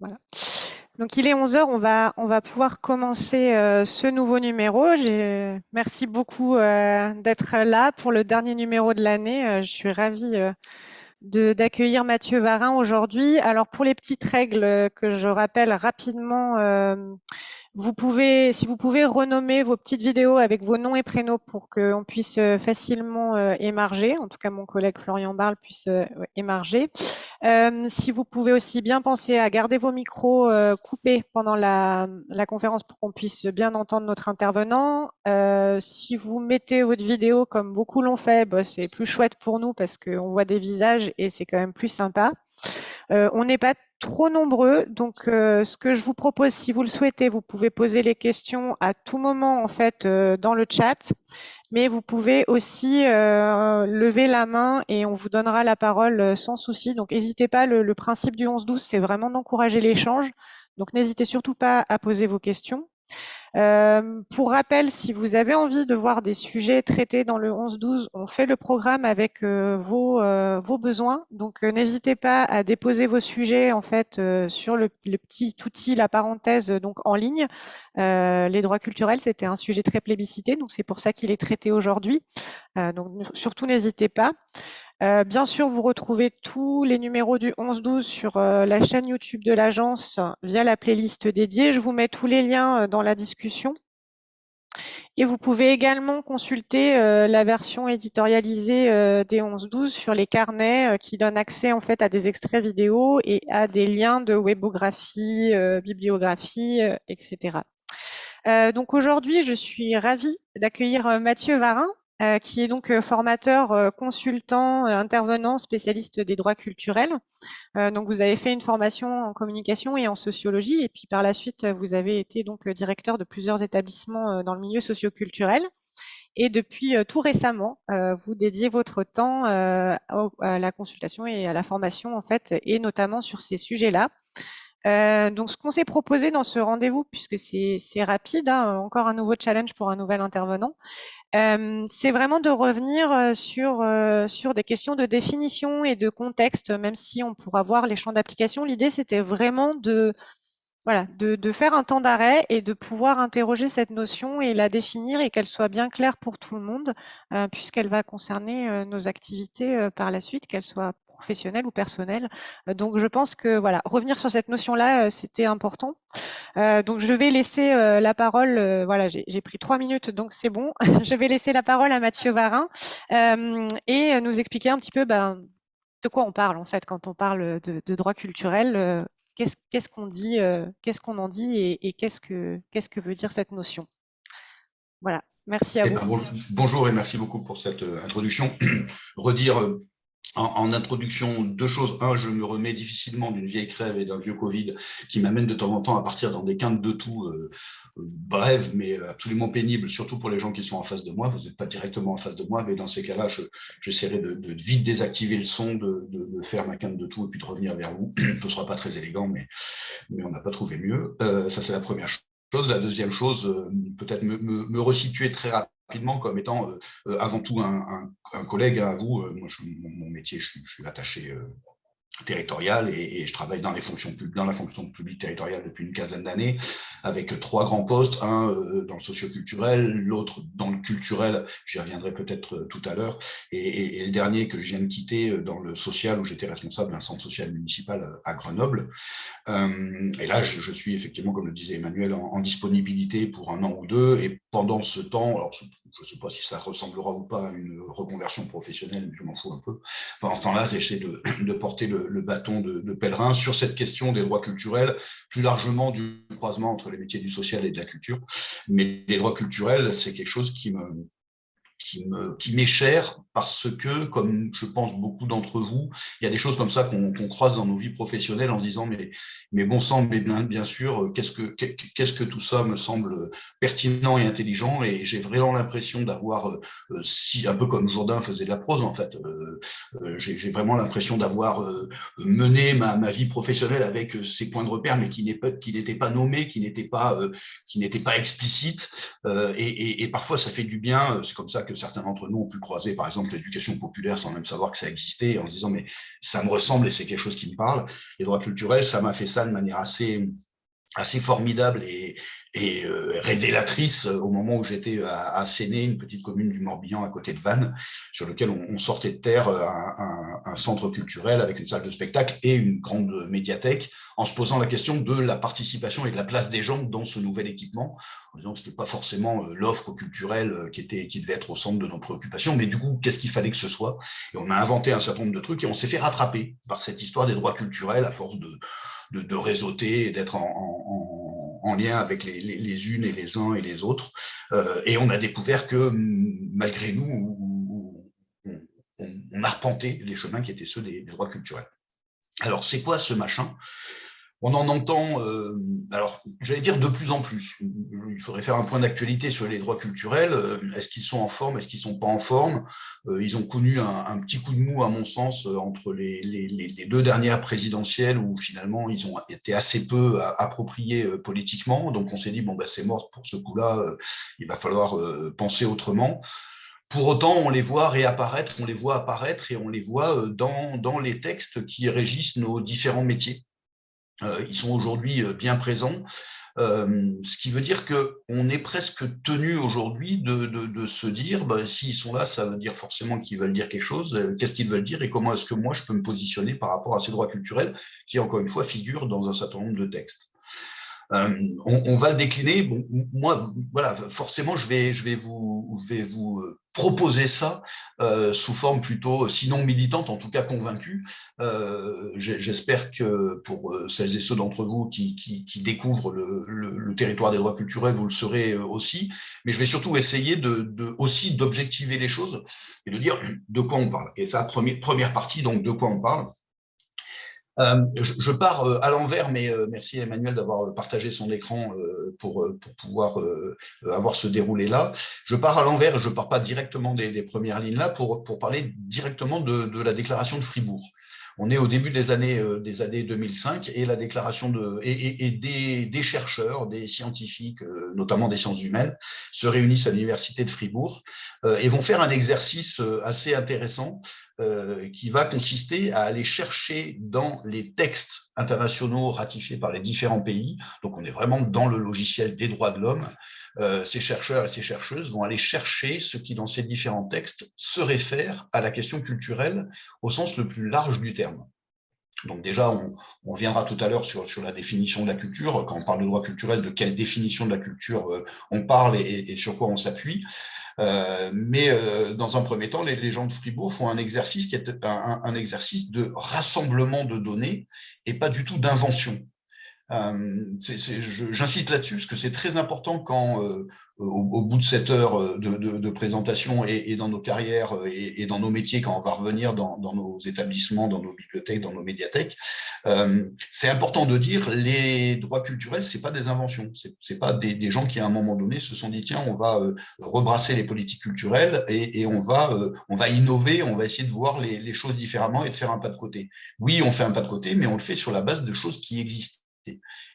Voilà. Donc il est 11h, on va, on va pouvoir commencer euh, ce nouveau numéro. Merci beaucoup euh, d'être là pour le dernier numéro de l'année. Euh, je suis ravie d'accueillir Mathieu Varin aujourd'hui. Alors pour les petites règles que je rappelle rapidement, vous pouvez, si vous pouvez renommer vos petites vidéos avec vos noms et prénoms pour qu'on puisse euh, facilement euh, émarger, en tout cas mon collègue Florian Barle puisse euh, émarger. si vous pouvez aussi bien penser à garder vos micros coupés pendant la, conférence pour qu'on puisse bien entendre notre intervenant. si vous mettez votre vidéo comme beaucoup l'ont fait, bah, c'est plus chouette pour nous parce qu'on voit des visages et c'est quand même plus sympa. On n'est pas trop nombreux. Donc, euh, ce que je vous propose, si vous le souhaitez, vous pouvez poser les questions à tout moment en fait euh, dans le chat, mais vous pouvez aussi euh, lever la main et on vous donnera la parole sans souci. Donc, n'hésitez pas. Le, le, principe du 11-12, c'est vraiment d'encourager l'échange. Donc, n'hésitez surtout pas à poser vos questions. Euh, pour rappel, si vous avez envie de voir des sujets traités dans le 11-12, on fait le programme avec euh, vos, euh, vos, besoins. Donc, n'hésitez pas à déposer vos sujets en fait sur le, petit outil, la parenthèse, donc en ligne. les droits culturels, c'était un sujet très plébiscité, donc c'est pour ça qu'il est traité aujourd'hui. donc, surtout n'hésitez pas. Euh, bien sûr, vous retrouvez tous les numéros du 11-12 sur euh, la chaîne YouTube de l'agence via la playlist dédiée. Je vous mets tous les liens euh, dans la discussion. Et vous pouvez également consulter la version éditorialisée des 11-12 sur les carnets qui donnent accès en fait à des extraits vidéo et à des liens de webographie, bibliographie, etc. donc aujourd'hui, je suis ravie d'accueillir Mathieu Varin, euh, qui est donc euh, formateur, euh, consultant, intervenant, spécialiste des droits culturels. donc vous avez fait une formation en communication et en sociologie, et puis par la suite vous avez été donc directeur de plusieurs établissements dans le milieu socioculturel. Et depuis tout récemment, vous dédiez votre temps à la consultation et à la formation en fait, et notamment sur ces sujets-là. Euh, donc, ce qu'on s'est proposé dans ce rendez-vous, puisque c'est rapide, hein, encore un nouveau challenge pour un nouvel intervenant, euh, c'est vraiment de revenir euh, sur, sur des questions de définition et de contexte, même si on pourra voir les champs d'application. L'idée, c'était vraiment de, voilà, de, de faire un temps d'arrêt et de pouvoir interroger cette notion et la définir et qu'elle soit bien claire pour tout le monde, puisqu'elle va concerner nos activités par la suite, qu'elle soit professionnel ou personnel. Euh, donc je pense que voilà, revenir sur cette notion-là, euh, c'était important. Euh, donc je vais laisser la parole, voilà, j'ai pris trois minutes, donc c'est bon. je vais laisser la parole à Mathieu Varin et nous expliquer un petit peu ben, de quoi on parle en fait quand on parle de, droit culturel. qu'est-ce qu'on dit, qu'est-ce qu'on en dit et, qu'est-ce que qu'est-ce que veut dire cette notion. Voilà, merci à eh vous. Ben, bonjour et merci beaucoup pour cette introduction. Redire en, introduction, deux choses. Un, je me remets difficilement d'une vieille crève et d'un vieux Covid qui m'amène de temps en temps à partir dans des quintes de tout euh, euh, brèves, mais absolument pénibles, surtout pour les gens qui sont en face de moi. Vous n'êtes pas directement en face de moi, mais dans ces cas-là, j'essaierai de, vite désactiver le son, de, faire ma quinte de tout et puis de revenir vers vous. Ce ne sera pas très élégant, mais, on n'a pas trouvé mieux. Euh, ça, c'est la première chose. La deuxième chose, peut-être me, resituer très rapidement rapidement comme étant euh, euh, avant tout un, collègue à vous. Euh, moi, mon, métier, je, je suis attaché territoriale et, je travaille dans les fonctions dans la fonction publique territoriale depuis une quinzaine d'années avec trois grands postes, un euh, dans le socioculturel, l'autre dans le culturel, j'y reviendrai peut-être euh, tout à l'heure, et, le dernier que je viens de quitter euh, dans le social où j'étais responsable d'un centre social municipal à Grenoble. et là, je, suis effectivement, comme le disait Emmanuel, en, disponibilité pour un an ou deux, et pendant ce temps, alors je ne sais pas si ça ressemblera ou pas à une reconversion professionnelle, mais je m'en fous un peu. Pendant ce temps-là, j'essaie de, de porter le, le, bâton de, pèlerin sur cette question des droits culturels, plus largement du croisement entre les métiers du social et de la culture. Mais les droits culturels, c'est quelque chose qui me, qui m'est qui cher parce que, comme je pense beaucoup d'entre vous, il y a des choses comme ça qu'on croise dans nos vies professionnelles en disant mais, mais bon sang, mais bien, bien sûr, qu'est-ce que, qu'est-ce que tout ça me semble pertinent et intelligent et j'ai vraiment l'impression d'avoir, euh, si un peu comme Jourdain faisait de la prose en fait, euh, euh, j'ai vraiment l'impression d'avoir mené ma, ma, vie professionnelle avec ces points de repère mais qui n'étaient pas qui n'étaient pas, qui n'étaient pas explicites et, et, et, parfois ça fait du bien, c'est comme ça que certains d'entre nous ont pu croiser, par exemple, l'éducation populaire sans même savoir que ça existait, en se disant, mais ça me ressemble et c'est quelque chose qui me parle. Les droits culturels, ça m'a fait ça de manière assez assez formidable et, et euh, révélatrice euh, au moment où j'étais à, à Séné, une petite commune du Morbihan à côté de Vannes, sur lequel on, on sortait de terre euh, un, un, un, centre culturel avec une salle de spectacle et une grande médiathèque, en se posant la question de la participation et de la place des gens dans ce nouvel équipement, en disant que ce n'était pas forcément l'offre culturelle qui, était, qui devait être au centre de nos préoccupations, mais du coup, qu'est-ce qu'il fallait que ce soit? Et on a inventé un certain nombre de trucs et on s'est fait rattraper par cette histoire des droits culturels à force de de, de réseauter et d'être en, en, lien avec les, unes et les uns et les autres. Euh, et on a découvert que malgré nous, on, arpentait les chemins qui étaient ceux des droits culturels. Alors, c'est quoi ce machin? On en entend, euh, alors j'allais dire de plus en plus. Il faudrait faire un point d'actualité sur les droits culturels. Euh, est-ce qu'ils sont en forme Est-ce qu'ils sont pas en forme? Euh, Ils ont connu un, petit coup de mou, à mon sens, entre les, deux dernières présidentielles où finalement ils ont été assez peu appropriés politiquement. Donc on s'est dit bon bah c'est mort pour ce coup-là. il va falloir penser autrement. Pour autant, on les voit réapparaître, on les voit apparaître et on les voit dans les textes qui régissent nos différents métiers. Euh, ils sont aujourd'hui euh, bien présents. Euh, ce qui veut dire qu'on est presque tenu aujourd'hui de, de, de, se dire, bah, s'ils sont là, ça veut dire forcément qu'ils veulent dire quelque chose, qu'est-ce qu'ils veulent dire et comment est-ce que moi je peux me positionner par rapport à ces droits culturels qui, encore une fois, figurent dans un certain nombre de textes. Euh, on, on, va décliner. Bon, moi, voilà, forcément, je vais, je vais vous, je vais vous euh, proposer ça euh, sous forme plutôt, sinon militante, en tout cas convaincue. Euh, J'espère que pour euh, celles et ceux d'entre vous qui, découvrent le, territoire des droits culturels, vous le serez aussi. Mais je vais surtout essayer aussi d'objectiver les choses et de dire de quoi on parle. Et ça, première partie, donc de quoi on parle. Euh, je, pars euh, à l'envers, mais euh, merci Emmanuel d'avoir partagé son écran pour, pouvoir avoir ce déroulé-là. Je pars à l'envers, je ne pars pas directement des, premières lignes là pour, parler directement de la déclaration de Fribourg. On est au début des années, euh, des années 2005 et la déclaration de et, et, et des, des, chercheurs, des scientifiques, euh, notamment des sciences humaines, se réunissent à l'université de Fribourg euh, et vont faire un exercice assez intéressant qui va consister à aller chercher dans les textes internationaux ratifiés par les différents pays. Donc on est vraiment dans le logiciel des droits de l'homme euh, ces chercheurs et ces chercheuses vont aller chercher ce qui, dans ces différents textes, se réfère à la question culturelle au sens le plus large du terme. Donc déjà, on, on viendra tout à l'heure sur, sur, la définition de la culture. Quand on parle de droit culturel, de quelle définition de la culture euh, on parle et, et, sur quoi on s'appuie. Euh, mais euh, dans un premier temps, les, gens de Fribourg font un exercice qui est un, un exercice de rassemblement de données et pas du tout d'invention. Euh, J'insiste là-dessus parce que c'est très important quand, euh, au, au, bout de cette heure euh, de, présentation et, dans nos carrières et, dans nos métiers, quand on va revenir dans, nos établissements, dans nos bibliothèques, dans nos médiathèques, euh, c'est important de dire les droits culturels, c'est pas des inventions, c'est pas des, gens qui à un moment donné se sont dit tiens, on va rebrasser les politiques culturelles et, on va on va innover, on va essayer de voir les choses différemment et de faire un pas de côté. Oui, on fait un pas de côté, mais on le fait sur la base de choses qui existent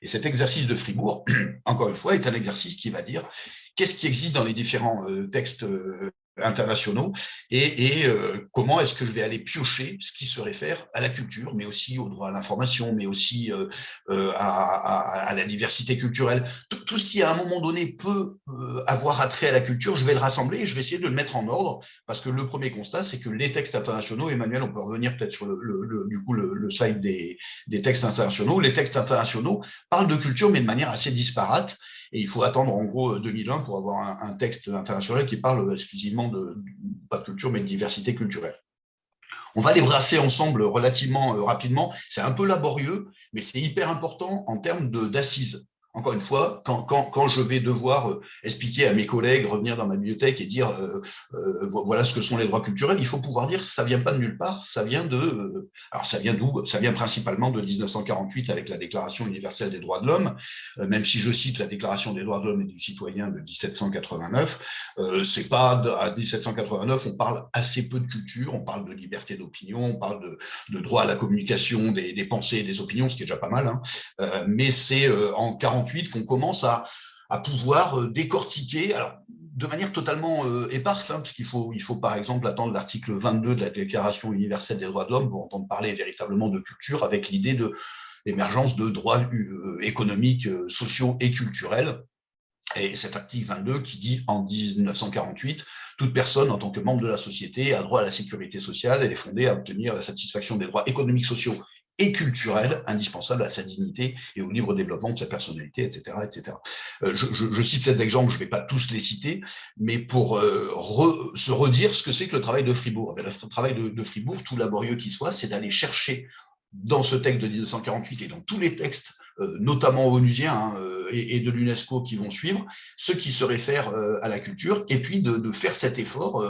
et cet exercice de Fribourg, encore une fois, est un exercice qui va dire qu'est-ce qui existe dans les différents euh, textes euh, internationaux et, euh, comment est-ce que je vais aller piocher ce qui se réfère à la culture, mais aussi au droit à l'information, mais aussi euh, euh, à, la diversité culturelle. Tout, ce qui, à un moment donné, peut avoir attrait à la culture, je vais le rassembler et je vais essayer de le mettre en ordre, parce que le premier constat, c'est que les textes internationaux, Emmanuel, on peut revenir peut-être sur le, du coup le slide des, des textes internationaux, les textes internationaux parlent de culture, mais de manière assez disparate, et il faut attendre en gros 2001 pour avoir un, texte international qui parle exclusivement de, pas de culture, mais de diversité culturelle. On va les brasser ensemble relativement euh, rapidement. C'est un peu laborieux, mais c'est hyper important en termes d'assises encore une fois, quand, je vais devoir euh, expliquer à mes collègues, revenir dans ma bibliothèque et dire euh, euh, voilà ce que sont les droits culturels, il faut pouvoir dire ça vient pas de nulle part, ça vient de alors ça vient d'où? Ça vient principalement de 1948 avec la Déclaration universelle des droits de l'homme, même si je cite la Déclaration des droits de l'homme et du citoyen de 1789, euh, c'est pas à 1789 on parle assez peu de culture, on parle de liberté d'opinion, on parle de, droit à la communication des, des, pensées et des opinions, ce qui est déjà pas mal, hein, mais c'est en 40 qu'on commence à, pouvoir décortiquer, alors de manière totalement éparse, hein, parce qu'il faut, il faut par exemple attendre l'article 22 de la Déclaration universelle des droits de l'homme pour entendre parler véritablement de culture avec l'idée de l'émergence de droits économiques, sociaux et culturels. Et cet article 22 qui dit en 1948, toute personne en tant que membre de la société a droit à la sécurité sociale, elle est fondée à obtenir la satisfaction des droits économiques, sociaux et culturels indispensables à sa dignité et au libre développement de sa personnalité, etc. etc. Euh, je, je, je, cite cet exemple, je ne vais pas tous les citer, mais pour euh, re, se redire ce que c'est que le travail de Fribourg. Le travail de, de Fribourg, tout laborieux qu'il soit, c'est d'aller chercher dans ce texte de 1948 et dans tous les textes, euh, notamment onusiens hein, euh, et, de l'UNESCO qui vont suivre, ceux qui se réfèrent euh, à la culture, et puis de, faire cet effort,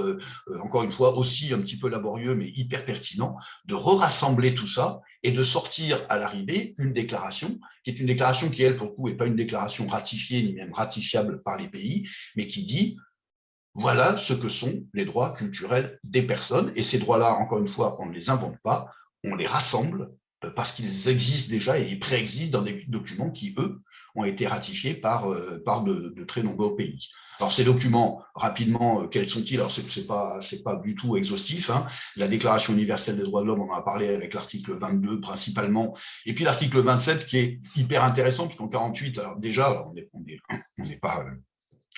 encore une fois aussi un petit peu laborieux mais hyper pertinent, de re-rassembler tout ça et de sortir à l'arrivée une déclaration, qui est une déclaration qui, elle, pour le coup, n'est pas une déclaration ratifiée ni même ratifiable par les pays, mais qui dit voilà ce que sont les droits culturels des personnes. Et ces droits-là, encore une fois, on ne les invente pas, on les rassemble euh, parce qu'ils existent déjà et ils préexistent dans des documents qui, eux, ont été ratifiés par, euh, par de, très nombreux pays. Alors ces documents, rapidement, euh, quels sont-ils? Alors c'est pas c'est pas du tout exhaustif. Hein. La Déclaration universelle des droits de l'homme, on en a parlé avec l'article 22 principalement, et puis l'article 27 qui est hyper intéressant puisqu'en 48, alors déjà on n'est on est, pas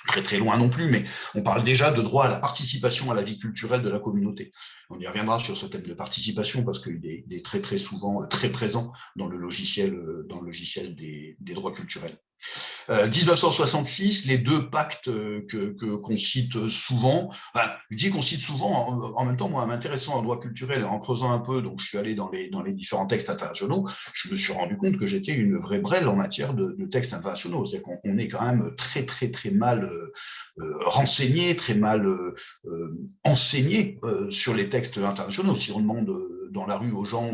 très très loin non plus, mais on parle déjà de droit à la participation à la vie culturelle de la communauté. On y reviendra sur ce thème de participation parce qu'il est, très très souvent euh, très présent dans le logiciel, euh, dans le logiciel des droits culturels. 1966, euh, les deux pactes que qu'on cite souvent, enfin, je dis qu'on cite souvent, en, même temps, moi, m'intéressant en droit culturel en creusant un peu, donc je suis allé dans les, dans les différents textes internationaux, je me suis rendu compte que j'étais une vraie brêle en matière de, textes internationaux. C'est-à-dire qu'on est quand même très, très, très mal renseigné, très mal enseigné sur les textes internationaux. Si on demande dans la rue aux gens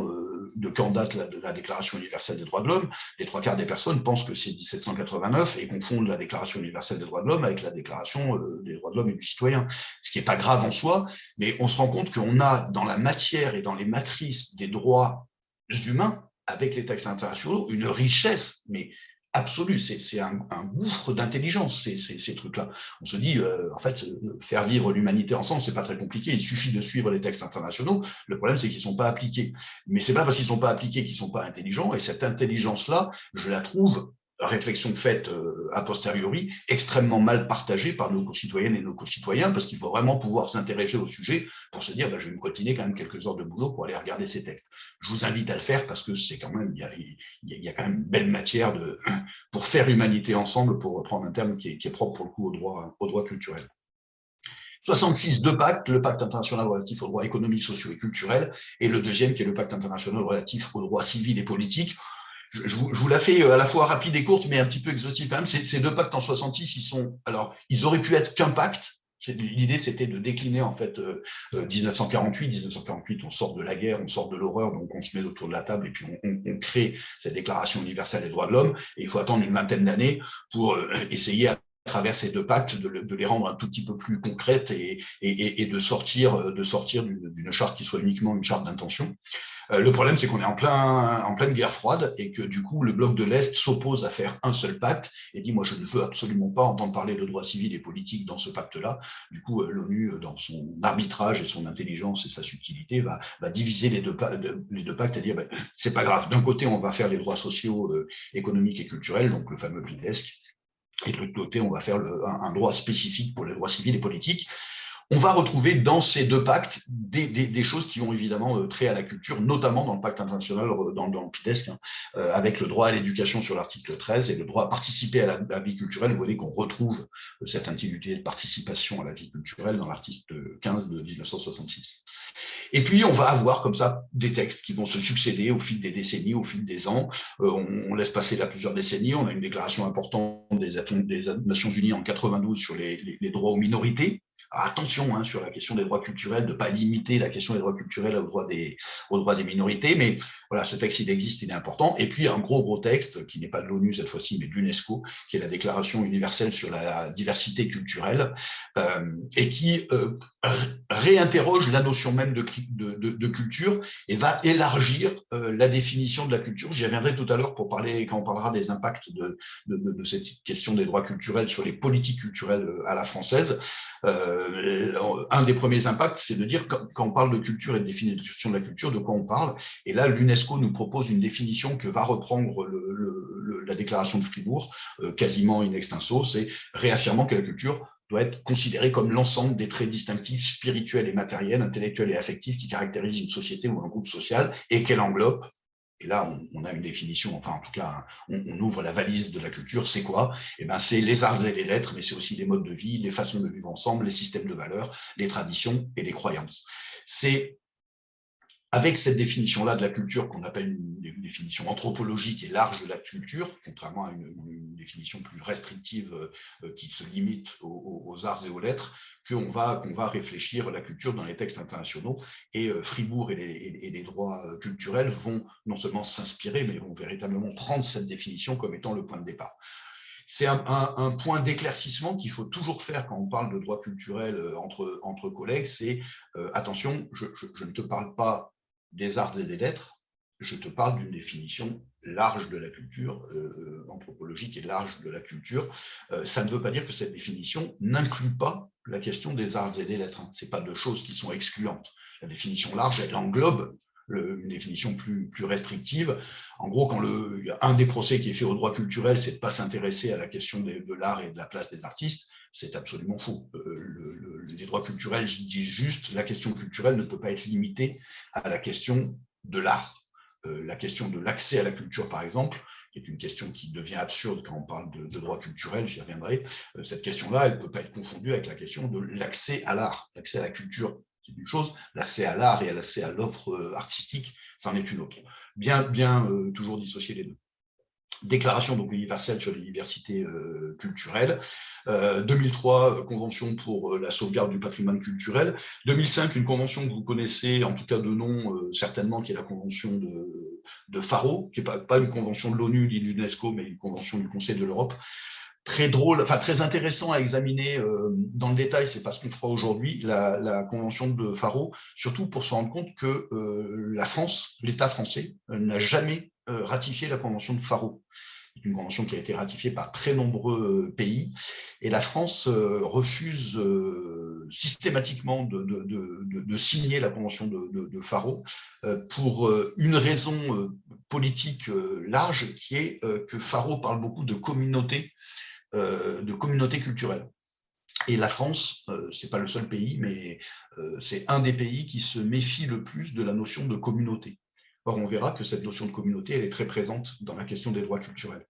de quand date la, la, Déclaration universelle des droits de l'homme, les trois quarts des personnes pensent que c'est 1789 et confondent la Déclaration universelle des droits de l'homme avec la Déclaration euh, des droits de l'homme et du citoyen, ce qui n'est pas grave en soi, mais on se rend compte qu'on a dans la matière et dans les matrices des droits humains, avec les textes internationaux, une richesse, mais absolue. C'est un, gouffre d'intelligence, ces, ces, trucs-là. On se dit, euh, en fait, faire vivre l'humanité ensemble, c'est pas très compliqué. Il suffit de suivre les textes internationaux. Le problème, c'est qu'ils sont pas appliqués. Mais c'est pas parce qu'ils sont pas appliqués qu'ils sont pas intelligents. Et cette intelligence-là, je la trouve réflexion faite euh, a posteriori, extrêmement mal partagée par nos concitoyennes et nos concitoyens, parce qu'il faut vraiment pouvoir s'intéresser au sujet pour se dire, bah, je vais me continuer quand même quelques heures de boulot pour aller regarder ces textes. Je vous invite à le faire parce que c'est quand même, il y a, y a quand même une belle matière de, pour faire humanité ensemble, pour reprendre un terme qui est, qui est propre pour le coup au droit, au droit culturel. 66, deux pactes, le pacte international relatif aux droits économiques, sociaux et culturels, et le deuxième qui est le pacte international relatif aux droits civils et politiques je, vous, la fais euh, à la fois rapide et courte, mais un petit peu exotique quand même. Ces, deux pactes en 66, ils sont, alors, ils auraient pu être qu'un pacte. L'idée, c'était de décliner en fait 1948. Euh, 1948, euh, on sort de la guerre, on sort de l'horreur, donc on se met autour de la table et puis on, crée cette Déclaration universelle des droits de l'homme. Et il faut attendre une vingtaine d'années pour essayer à travers ces deux pactes, de, les rendre un tout petit peu plus concrètes et, de sortir, de sortir d'une charte qui soit uniquement une charte d'intention. Euh, le problème, c'est qu'on est en, plein, en pleine guerre froide et que du coup, le bloc de l'Est s'oppose à faire un seul pacte et dit, moi, je ne veux absolument pas entendre parler de droits civils et politiques dans ce pacte-là. Du coup, euh, l'ONU, dans son arbitrage et son intelligence et sa subtilité, va, diviser les deux, pactes et dire, ben, c'est pas grave, d'un côté, on va faire les droits sociaux, euh, économiques et culturels, donc le fameux PIDESC, et de l'autre côté, on va faire le, un, droit spécifique pour les droits civils et politiques on va retrouver dans ces deux pactes des, choses qui ont évidemment euh, trait à la culture, notamment dans le pacte international, euh, dans, le PIDESC, hein, euh, avec le droit à l'éducation sur l'article 13 et le droit à participer à la, vie culturelle. Vous voyez qu'on retrouve cette intitulé de participation à la vie culturelle dans l'article 15 de 1966. Et puis, on va avoir comme ça des textes qui vont se succéder au fil des décennies, au fil des ans. on, laisse passer là plusieurs décennies. On a une déclaration importante des, des Nations Unies en 92 sur les droits aux minorités, attention hein, sur la question des droits culturels, de ne pas limiter la question des droits culturels aux droits des, minorités, mais voilà, ce texte, il existe, il est important. Et puis, un gros, gros texte, qui n'est pas de l'ONU cette fois-ci, mais de l'UNESCO, qui est la Déclaration universelle sur la diversité culturelle, euh, et qui, euh, réinterroge la notion même de, culture et va élargir euh, la définition de la culture. J'y reviendrai tout à l'heure pour parler, quand on parlera des impacts de, cette question des droits culturels sur les politiques culturelles euh, à la française. Euh, un des premiers impacts, c'est de dire, quand, on parle de culture et de définition de la culture, de quoi on parle? Et là, l'UNESCO nous propose une définition que va reprendre la déclaration de Fribourg, quasiment in extenso, c'est réaffirmant que la culture doit être considéré comme l'ensemble des traits distinctifs spirituels et matériels, intellectuels et affectifs qui caractérisent une société ou un groupe social et qu'elle englobe. Et là, on, a une définition, enfin en tout cas, on, ouvre la valise de la culture. C'est quoi? Eh ben, c'est les arts et les lettres, mais c'est aussi les modes de vie, les façons de vivre ensemble, les systèmes de valeurs, les traditions et les croyances. C'est avec cette définition-là de la culture qu'on appelle une, définition anthropologique et large de la culture, contrairement à une, définition plus restrictive euh, qui se limite aux, arts et aux lettres, qu'on va, qu'on va réfléchir la culture dans les textes internationaux. Et euh, Fribourg et les, droits euh, culturels vont non seulement s'inspirer, mais vont véritablement prendre cette définition comme étant le point de départ. C'est un, point d'éclaircissement qu'il faut toujours faire quand on parle de droits culturels entre, entre collègues, c'est attention, je, ne te parle pas des arts et des lettres, je te parle d'une définition large de la culture, euh, anthropologique et large de la culture. Euh, ça ne veut pas dire que cette définition n'inclut pas la question des arts et des lettres. Ce pas deux choses qui sont excluantes. La définition large, elle englobe une définition plus, restrictive. En gros, quand le, un des procès qui est fait au droit culturel, c'est de ne pas s'intéresser à la question de l'art et de la place des artistes, c'est absolument faux. Euh, les droits culturels disent juste la question culturelle ne peut pas être limitée à la question de l'art. Euh, la question de l'accès à la culture, par exemple, qui est une question qui devient absurde quand on parle de, droits culturels, j'y reviendrai, euh, cette question-là, elle ne peut pas être confondue avec la question de l'accès à l'art, l'accès à la culture. C'est une chose, l'accès à l'art et l'accès à l'offre artistique, c'en est une autre. Bien, bien toujours dissocier les deux déclaration universelle sur les diversités euh, culturelles, 2003, euh, convention pour euh, la sauvegarde du patrimoine culturel, 2005, une convention que vous connaissez, en tout cas de nom certainement, qui est la convention de, Faro, qui n'est pas, une convention de l'ONU ni de l'UNESCO, mais une convention du Conseil de l'Europe, très drôle, enfin très intéressant à examiner dans le détail, c'est pas ce qu'on fera aujourd'hui, la, convention de Faro, surtout pour se rendre compte que la France, l'État français, n'a jamais euh, ratifié la convention de Faro. C'est une convention qui a été ratifiée par très nombreux euh, pays. Et la France euh, refuse systématiquement de, signer la convention de, Faro pour une raison politique large qui est que Faro parle beaucoup de communauté, de communauté culturelle. Et la France, ce n'est pas le seul pays, mais c'est un des pays qui se méfie le plus de la notion de communauté. Or, on verra que cette notion de communauté, elle est très présente dans la question des droits culturels,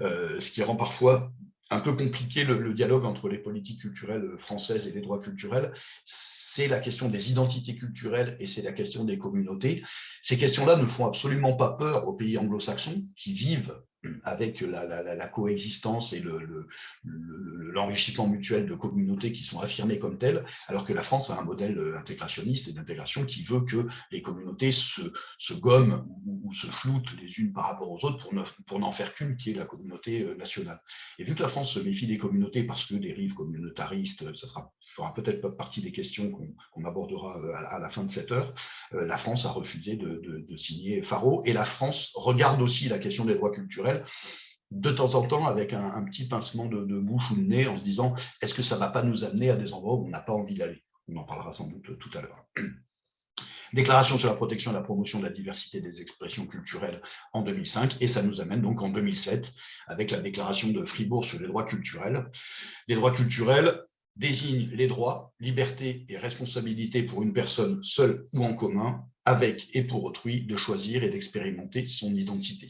euh, ce qui rend parfois un peu compliqué le, dialogue entre les politiques culturelles françaises et les droits culturels, c'est la question des identités culturelles et c'est la question des communautés. Ces questions-là ne font absolument pas peur aux pays anglo-saxons qui vivent avec la, coexistence et l'enrichissement mutuel de communautés qui sont affirmées comme telles, alors que la France a un modèle intégrationniste et d'intégration qui veut que les communautés se, gomment ou, se floutent les unes par rapport aux autres pour n'en faire qu'une qui est la communauté euh, nationale. Et vu que la France se méfie des communautés parce que des rives communautaristes, ça sera, fera peut-être partie des questions qu'on abordera euh, à, la fin de cette heure, euh, la France a refusé de, de signer Faro et la France regarde aussi la question des droits culturels de temps en temps avec un, petit pincement de, bouche ou de nez en se disant est-ce que ça ne va pas nous amener à des endroits où on n'a pas envie d'aller? On en parlera sans doute tout à l'heure. Déclaration sur la protection et la promotion de la diversité des expressions culturelles en 2005, et ça nous amène donc en 2007 avec la déclaration de Fribourg sur les droits culturels. Les droits culturels désignent les droits, libertés et responsabilités pour une personne seule ou en commun, avec et pour autrui, de choisir et d'expérimenter son identité.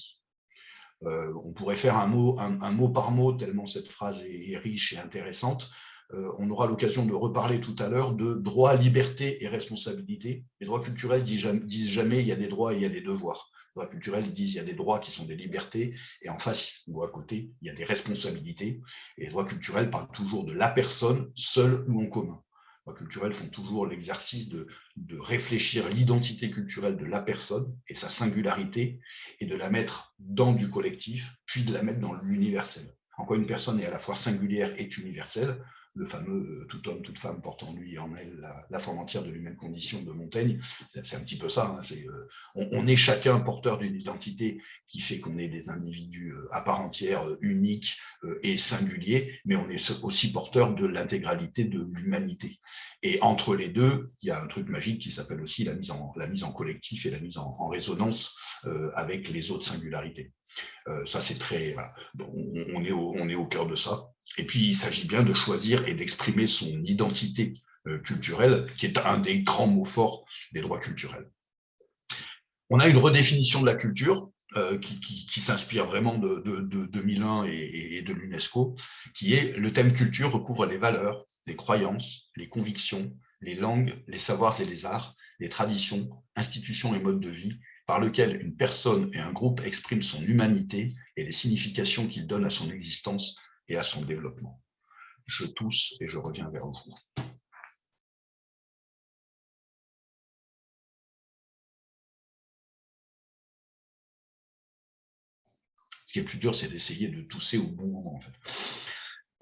Euh, on pourrait faire un mot, par mot, tellement cette phrase est, riche et intéressante. Euh, on aura l'occasion de reparler tout à l'heure de droit, liberté et responsabilité. Les droits culturels disent jamais, il y a des droits et il y a des devoirs. Les droits culturels disent il y a des droits qui sont des libertés, et en face ou à côté, il y a des responsabilités. Et les droits culturels parlent toujours de la personne, seule ou en commun culturels font toujours l'exercice de, réfléchir l'identité culturelle de la personne et sa singularité et de la mettre dans du collectif, puis de la mettre dans l'universel. En quoi une personne est à la fois singulière et universelle? Le fameux tout homme, toute femme portant en lui en elle la, forme entière de l'humaine condition de Montaigne. C'est un petit peu ça. Hein, on, est chacun porteur d'une identité qui fait qu'on est des individus à part entière, uniques et singuliers, mais on est aussi porteur de l'intégralité de l'humanité. Et entre les deux, il y a un truc magique qui s'appelle aussi la mise en collectif et la mise en, résonance avec les autres singularités. On, est au, cœur de ça. Et puis, il s'agit bien de choisir et d'exprimer son identité euh, culturelle, qui est un des grands mots forts des droits culturels. On a une redéfinition de la culture euh, qui, s'inspire vraiment de, 2001 et, et de l'UNESCO, qui est le thème culture recouvre les valeurs, les croyances, les convictions, les langues, les savoirs et les arts, les traditions, institutions et modes de vie, par lequel une personne et un groupe expriment son humanité et les significations qu'il donne à son existence et à son développement. Je tousse et je reviens vers vous. Ce qui est plus dur, c'est d'essayer de tousser au bon moment.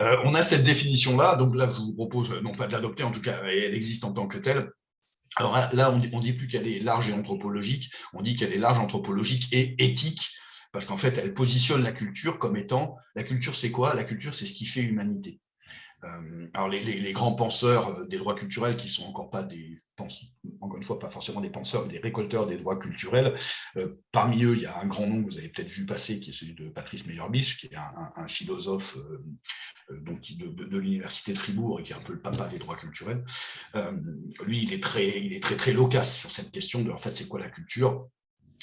Euh, on a cette définition-là, donc là, je vous propose non pas de l'adopter, en tout cas, elle existe en tant que telle. Alors là, on ne dit plus qu'elle est large et anthropologique, on dit qu'elle est large, anthropologique et éthique, parce qu'en fait, elle positionne la culture comme étant, la culture c'est quoi? La culture c'est ce qui fait humanité. Euh, alors les, grands penseurs euh, des droits culturels, qui sont encore pas des, fois, pas forcément des penseurs, mais des récolteurs des droits culturels, euh, parmi eux, il y a un grand nom que vous avez peut-être vu passer, qui est celui de Patrice Meyerbisch, qui est un, philosophe donc, de, de l'université de Fribourg et qui est un peu le papa des droits culturels. lui, il est très, il est très très loquace sur cette question de, en fait, c'est quoi la culture?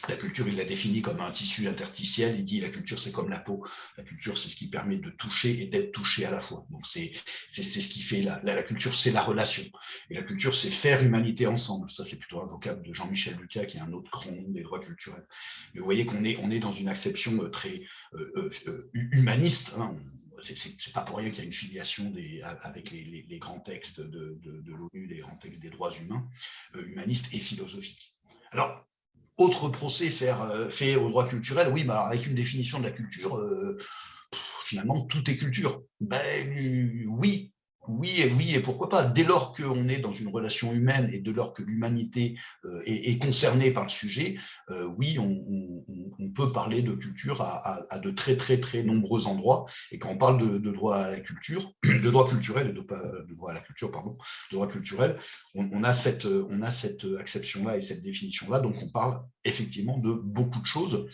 La culture, il la définit comme un tissu interstitiel. Il dit la culture, c'est comme la peau. La culture, c'est ce qui permet de toucher et d'être touché à la fois. Donc, c'est ce qui fait la, la, culture, c'est la relation. Et la culture, c'est faire humanité ensemble. Ça, c'est plutôt un vocable de Jean-Michel Lucas, qui est un autre nom des droits culturels. Mais vous voyez qu'on est, on est dans une acception euh, très euh, euh, humaniste. Hein. C'est pas pour rien qu'il y a une filiation des, avec les, les, grands textes de, de, de l'ONU, les grands textes des droits humains, humanistes et philosophiques. Alors, autre procès faire, euh, fait au droit culturel, oui, bah, avec une définition de la culture, euh, finalement, tout est culture. Ben oui, oui et oui, et pourquoi pas, dès lors qu'on est dans une relation humaine et dès lors que l'humanité euh, est, concernée par le sujet, euh, oui, on, peut parler de culture à, de très très très nombreux endroits. Et quand on parle de, droit à la culture, de droit culturel, de droit à la culture, pardon, de droit culturel, on, a cette, on a cette acception-là et cette définition-là, donc on parle effectivement de beaucoup de choses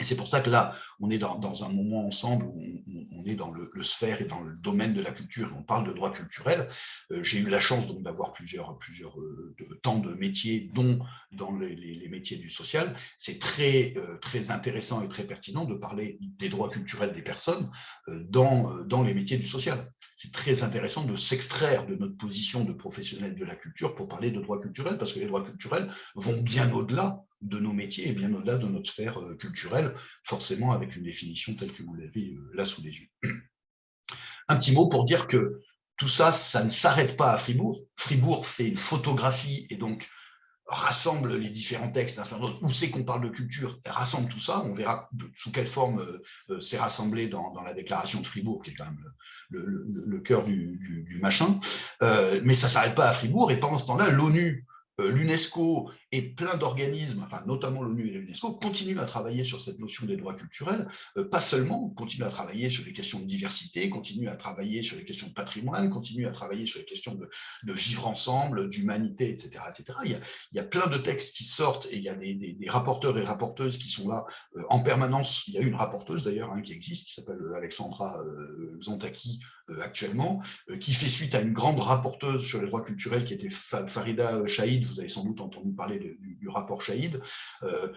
et c'est pour ça que là, on est dans, un moment ensemble où on, est dans le, sphère et dans le domaine de la culture, on parle de droit culturel. Euh, j'ai eu la chance d'avoir plusieurs, plusieurs euh, temps de métiers, dont dans les, métiers du social. C'est très, euh, très intéressant et très pertinent de parler des droits culturels des personnes dans, dans les métiers du social. C'est très intéressant de s'extraire de notre position de professionnel de la culture pour parler de droits culturels, parce que les droits culturels vont bien au-delà de nos métiers et bien au-delà de notre sphère euh, culturelle, forcément avec une définition telle que vous l'avez euh, là sous les yeux. Un petit mot pour dire que tout ça, ça ne s'arrête pas à Fribourg. Fribourg fait une photographie et donc rassemble les différents textes, où c'est qu'on parle de culture, rassemble tout ça, on verra sous quelle forme euh, c'est rassemblé dans, la déclaration de Fribourg, qui est quand même le, cœur du, machin, mais ça ne s'arrête pas à Fribourg, et pendant ce temps-là, l'ONU l'UNESCO et plein d'organismes, enfin notamment l'ONU et l'UNESCO, continuent à travailler sur cette notion des droits culturels, euh, pas seulement, continuent à travailler sur les questions de diversité, continuent à travailler sur les questions de patrimoine, continuent à travailler sur les questions de, vivre ensemble, d'humanité, etc., etc. Il y, a, plein de textes qui sortent et il y a des, rapporteurs et rapporteuses qui sont là euh, en permanence. Il y a une rapporteuse d'ailleurs hein, qui existe, qui s'appelle Alexandra Zontaki actuellement, qui fait suite à une grande rapporteuse sur les droits culturels qui était Farida Shahid, vous avez sans doute entendu parler du, rapport Shahid. Euh,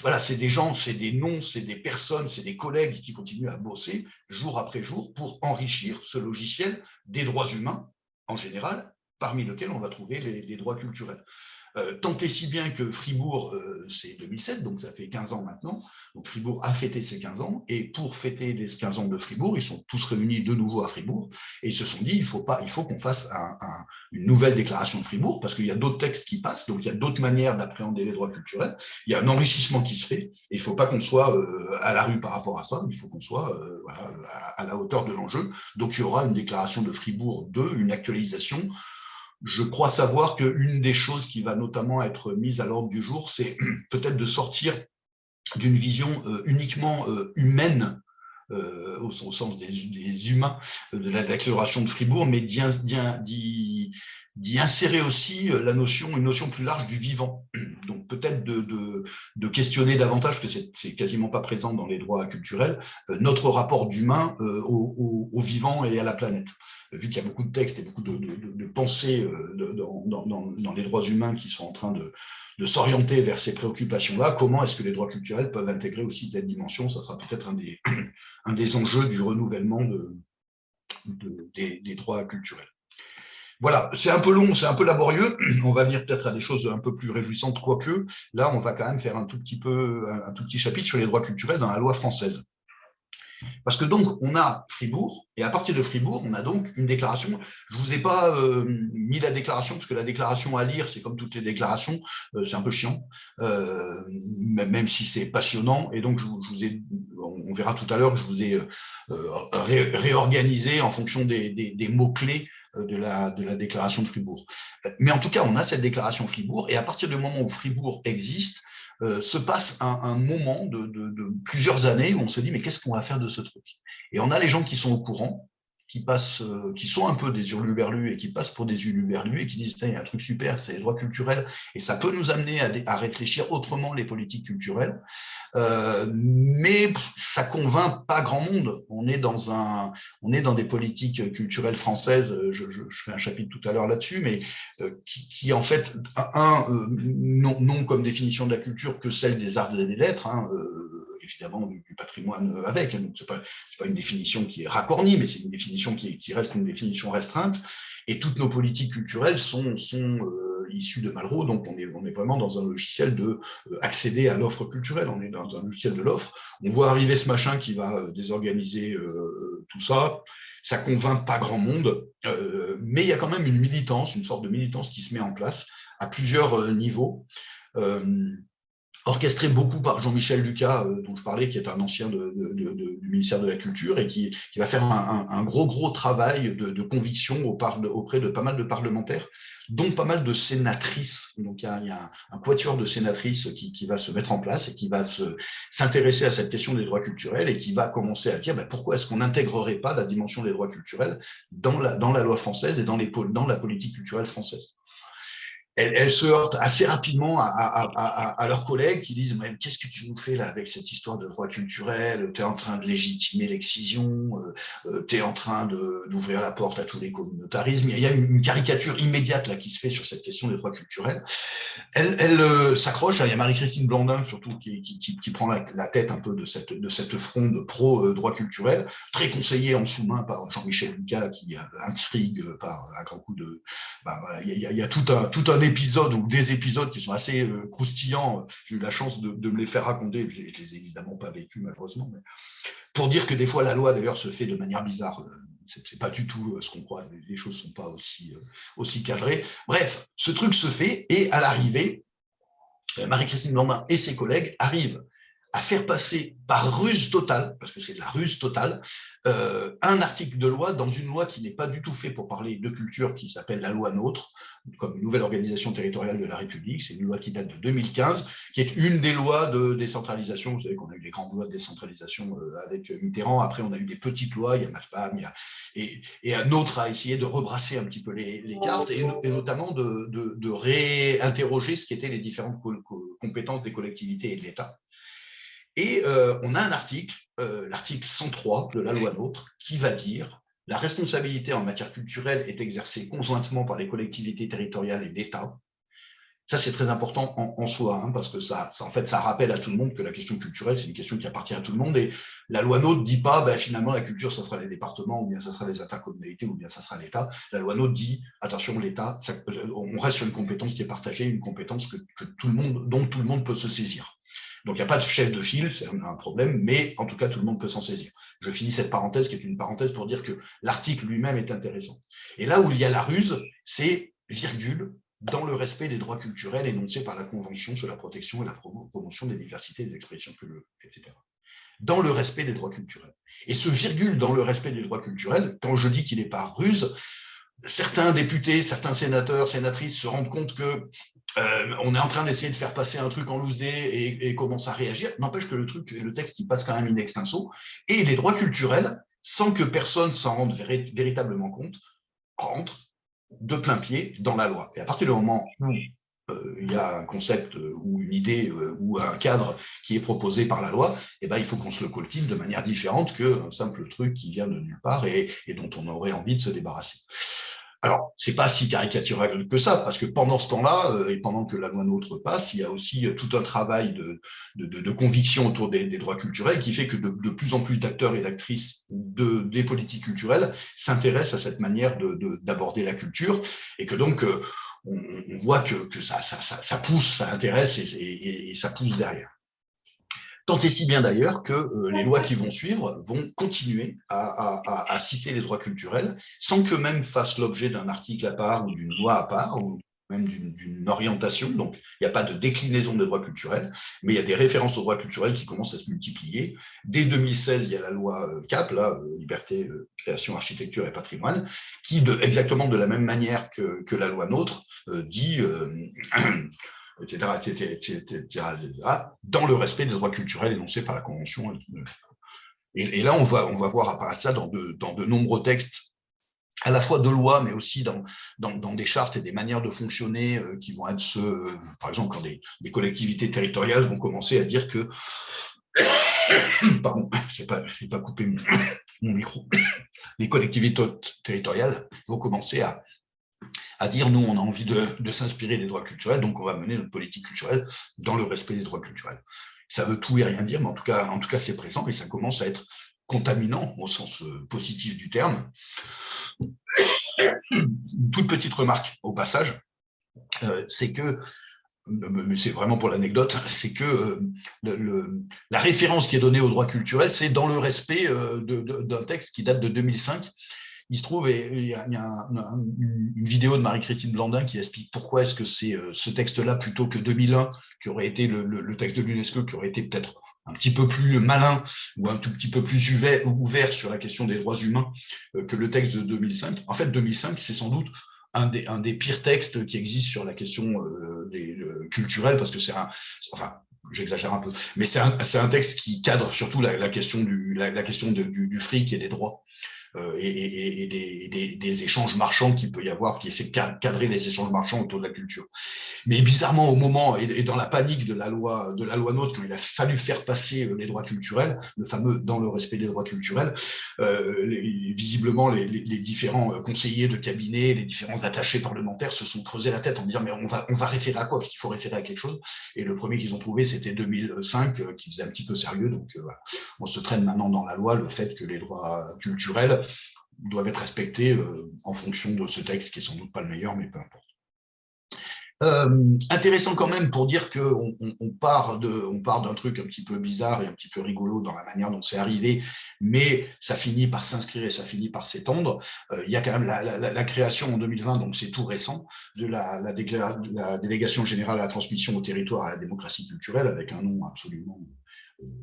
voilà, c'est des gens, c'est des noms, c'est des personnes, c'est des collègues qui continuent à bosser jour après jour pour enrichir ce logiciel des droits humains en général, parmi lesquels on va trouver les, droits culturels. Euh, tant et si bien que Fribourg, euh, c'est 2007, donc ça fait 15 ans maintenant, donc Fribourg a fêté ses 15 ans, et pour fêter les 15 ans de Fribourg, ils sont tous réunis de nouveau à Fribourg, et ils se sont dit, il faut, pas, il faut qu'on fasse une nouvelle déclaration de Fribourg, parce qu'il y a d'autres textes qui passent, donc il y a d'autres manières d'appréhender les droits culturels, il y a un enrichissement qui se fait, et il ne faut pas qu'on soit euh, à la rue par rapport à ça, il faut qu'on soit à, à la hauteur de l'enjeu, donc il y aura une déclaration de Fribourg 2, une actualisation, je crois savoir qu'une des choses qui va notamment être mise à l'ordre du jour, c'est peut-être de sortir d'une vision euh, uniquement euh, humaine euh, au, sens des, humains de la déclaration de Fribourg, mais d'y insérer aussi la notion, une notion plus large du vivant. Donc peut-être de, questionner davantage, parce que c'est quasiment pas présent dans les droits culturels, notre rapport d'humain au, vivant et à la planète vu qu'il y a beaucoup de textes et beaucoup de, pensées euh, dans, les droits humains qui sont en train de, s'orienter vers ces préoccupations-là, comment est-ce que les droits culturels peuvent intégrer aussi cette dimension? Ça sera peut-être un des, un des enjeux du renouvellement des, des droits culturels. Voilà, c'est un peu long, c'est un peu laborieux. On va venir peut-être à des choses un peu plus réjouissantes, quoique là, on va quand même faire un tout petit peu, un tout petit chapitre sur les droits culturels dans la loi française. Parce que donc, on a Fribourg, et à partir de Fribourg, on a donc une déclaration. Je ne vous ai pas euh, mis la déclaration, parce que la déclaration à lire, c'est comme toutes les déclarations, euh, c'est un peu chiant, euh, même si c'est passionnant. Et donc, je, vous ai, on verra tout à l'heure que je vous ai réorganisé en fonction des, mots-clés de la, de la déclaration de Fribourg. Mais en tout cas, on a cette déclaration Fribourg, et à partir du moment où Fribourg existe, euh, se passe un, moment de, plusieurs années où on se dit mais qu'est-ce qu'on va faire de ce truc? Et on a les gens qui sont au courant, qui passent, euh, qui sont un peu des hurluberlus et qui passent pour des hurluberlus et qui disent il y a un truc super, c'est les droits culturels et ça peut nous amener à, réfléchir autrement les politiques culturelles. Euh, mais ça convainc pas grand monde. On est dans un, on est dans des politiques culturelles françaises. Je, fais un chapitre tout à l'heure là-dessus, mais euh, qui, en fait un non, comme définition de la culture que celle des arts et des lettres. Hein, évidemment du, patrimoine avec. Donc, ce n'est pas, une définition qui est racornie, mais c'est une définition qui, reste une définition restreinte. Et toutes nos politiques culturelles sont, sont euh, issues de Malraux, donc on est, on est vraiment dans un logiciel de euh, accéder à l'offre culturelle, on est dans un logiciel de l'offre. On voit arriver ce machin qui va euh, désorganiser tout ça, ça convainc pas grand monde, mais il y a quand même une militance, une sorte de militance qui se met en place à plusieurs niveaux orchestré beaucoup par Jean-Michel Lucas, euh, dont je parlais, qui est un ancien du ministère de la Culture et qui, va faire un, gros, gros travail de, conviction auprès de pas mal de parlementaires, dont pas mal de sénatrices. Donc, il y a, un, quatuor de sénatrices qui, va se mettre en place et qui va s'intéresser à cette question des droits culturels et qui va commencer à dire bah, pourquoi est-ce qu'on n'intégrerait pas la dimension des droits culturels dans la, dans la loi française et dans, les, dans la politique culturelle française? Elles, se heurtent assez rapidement à, leurs collègues qui disent qu'est-ce que tu nous fais là avec cette histoire de droit culturel? Tu es en train de légitimer l'excision, euh, euh, tu es en train d'ouvrir la porte à tous les communautarismes. Il y a une, caricature immédiate là qui se fait sur cette question des droits culturels. Elle, elle euh, s'accroche, hein. il y a Marie-Christine Blandin surtout qui, prend la, tête un peu de cette, de cette fronde pro-droit culturel, très conseillée en sous-main par Jean-Michel Lucas qui intrigue par un grand coup de... Ben, il, y a, y a tout un, tout un épisode ou des épisodes qui sont assez euh, croustillants. J'ai eu la chance de, me les faire raconter. Je ne les, ai évidemment pas vécus, malheureusement. Mais pour dire que des fois, la loi, d'ailleurs, se fait de manière bizarre. Euh, Ce n'est pas du tout euh, ce qu'on croit. Les choses ne sont pas aussi, aussi cadrées. Bref, ce truc se fait et à l'arrivée, Marie-Christine Blandin et ses collègues arrivent à faire passer par ruse totale, parce que c'est de la ruse totale, euh, un article de loi dans une loi qui n'est pas du tout fait pour parler de culture, qui s'appelle la loi NOTRe, comme nouvelle organisation territoriale de la République. C'est une loi qui date de 2015, qui est une des lois de décentralisation. Vous savez qu'on a eu les grandes lois de décentralisation euh, avec Mitterrand. Après, on a eu des petites lois, il y a MAFPAM, il y a, et, et un autre a essayé de rebrasser un petit peu les, cartes et, notamment de, réinterroger ce qui étaient les différentes compétences des collectivités et de l'État. Et euh, on a un article, euh, l'article 103 de la loi NOTRe, qui va dire la responsabilité en matière culturelle est exercée conjointement par les collectivités territoriales et l'État. Ça, c'est très important en, soi, hein, parce que ça, en fait, ça rappelle à tout le monde que la question culturelle, c'est une question qui appartient à tout le monde. Et la loi NOTE ne dit pas, ben, finalement, la culture, ça sera les départements, ou bien ça sera les intercommunalités, ou bien ça sera l'État. La loi NOTE dit, attention, l'État, on reste sur une compétence qui est partagée, une compétence que, tout le monde, dont tout le monde peut se saisir. Donc, il n'y a pas de chef de file, c'est un problème, mais en tout cas, tout le monde peut s'en saisir. Je finis cette parenthèse qui est une parenthèse pour dire que l'article lui-même est intéressant. Et là où il y a la ruse, c'est virgule, dans le respect des droits culturels énoncés par la Convention sur la protection et la promotion des diversités des expressions culturelles, etc. Dans le respect des droits culturels. Et ce virgule dans le respect des droits culturels, quand je dis qu'il n'est pas ruse, certains députés, certains sénateurs, sénatrices se rendent compte que euh, on est en train d'essayer de faire passer un truc en loose et, et commence à réagir. N'empêche que le truc, le texte, il passe quand même in extenso. Et les droits culturels, sans que personne s'en rende véritablement compte, rentrent de plein pied dans la loi. Et à partir du moment où il y a un concept euh, ou une idée euh, ou un cadre qui est proposé par la loi, eh ben, il faut qu'on se le cultive de manière différente qu'un simple truc qui vient de nulle part et, dont on aurait envie de se débarrasser. Alors, c'est pas si caricatural que ça, parce que pendant ce temps-là, euh, et pendant que la loi NOTRe passe, il y a aussi euh, tout un travail de, de, conviction autour des, droits culturels qui fait que de, plus en plus d'acteurs et d'actrices de, des politiques culturelles s'intéressent à cette manière d'aborder la culture, et que donc, on, voit que, ça, pousse, ça intéresse et, ça pousse derrière. Tant et si bien d'ailleurs que euh, les lois qui vont suivre vont continuer à, citer les droits culturels sans qu'eux-mêmes fassent l'objet d'un article à part ou d'une loi à part même d'une orientation. Donc, il n'y a pas de déclinaison des droits culturels, mais il y a des références aux droits culturels qui commencent à se multiplier. Dès 2016, il y a la loi euh, CAP, là, euh, Liberté, Création, Architecture et Patrimoine, qui, exactement de la même manière que, la loi NOTRe, dit etc., etc., dans le respect des droits culturels énoncés par la Convention. Et, là, on va, on va voir apparaître ça dans de, dans de nombreux textes, à la fois de loi, mais aussi dans, dans, des chartes et des manières de fonctionner euh, qui vont être ceux, par exemple, quand des, collectivités territoriales vont commencer à dire que pardon, je n'ai pas, coupé mon, micro, les collectivités territoriales vont commencer à, à dire nous, on a envie de, s'inspirer des droits culturels, donc on va mener notre politique culturelle dans le respect des droits culturels. Ça veut tout et rien dire, mais en tout cas, en tout cas c'est présent et ça commence à être contaminant au sens euh, positif du terme. Une toute petite remarque au passage, euh, c'est que mais c'est vraiment pour l'anecdote, c'est que euh, la référence qui est donnée aux droits culturels, c'est dans le respect d'un texte qui date de 2005 il se trouve, et il y a, une vidéo de Marie-Christine Blandin qui explique pourquoi est-ce que c'est euh, ce texte-là plutôt que 2001, qui aurait été le, texte de l'UNESCO, qui aurait été peut-être un petit peu plus malin ou un tout petit peu plus ouvert sur la question des droits humains euh, que le texte de 2005. En fait, 2005, c'est sans doute un des, pires textes qui existent sur la question euh, des, culturelle, parce que c'est un, enfin, j'exagère un peu, mais c'est un, texte qui cadre surtout la, question, du, la, du, fric et des droits. Euh, et, des, échanges marchands qu'il peut y avoir, qui essaient de cadrer les échanges marchands autour de la culture. Mais bizarrement, au moment et, dans la panique de la loi de la loi NOTRe, quand il a fallu faire passer euh, les droits culturels, le fameux dans le respect des droits culturels, euh, visiblement les, différents conseillers de cabinet, les différents attachés parlementaires se sont creusés la tête en disant mais on va on va référer à quoi? Parce qu'il faut référer à quelque chose. Et le premier qu'ils ont trouvé, c'était 2005, qui faisait un petit peu sérieux. Donc on se traîne maintenant dans la loi le fait que les droits culturels doivent être respectés euh, en fonction de ce texte qui est sans doute pas le meilleur, mais peu importe. Euh, intéressant quand même pour dire qu'on on, part d'un truc un petit peu bizarre et un petit peu rigolo dans la manière dont c'est arrivé, mais ça finit par s'inscrire et ça finit par s'étendre. Euh, il y a quand même la, création en 2020, donc c'est tout récent, de la, délégation générale à la transmission au territoire à la démocratie culturelle, avec un nom absolument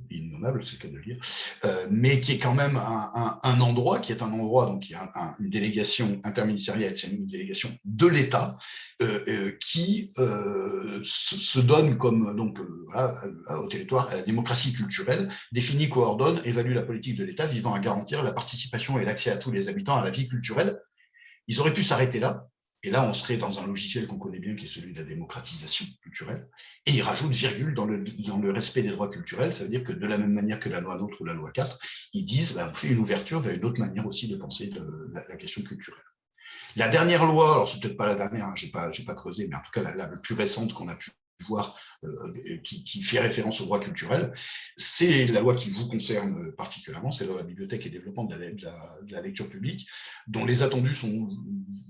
innommable, c'est le cas de le dire, euh, mais qui est quand même un, endroit, qui est un endroit, donc qui a une délégation interministérielle, c'est une délégation de l'État, euh, euh, qui se, donne comme, donc, au territoire, à la démocratie culturelle, définit, coordonne, évalue la politique de l'État visant à garantir la participation et l'accès à tous les habitants à la vie culturelle. Ils auraient pu s'arrêter là, et là, on serait dans un logiciel qu'on connaît bien, qui est celui de la démocratisation culturelle. Et il rajoute virgule dans le, respect des droits culturels. Ça veut dire que de la même manière que la loi NOTRe ou la loi 4, ils disent bah, on fait une ouverture vers une autre manière aussi de penser de la, question culturelle. La dernière loi, alors c'est peut-être pas la dernière, hein, je n'ai pas creusé, mais en tout cas la, plus récente qu'on a pu voir, euh, qui, fait référence au droit culturel, c'est la loi qui vous concerne particulièrement, c'est la loi bibliothèque et développement de la, lecture publique, dont les attendus sont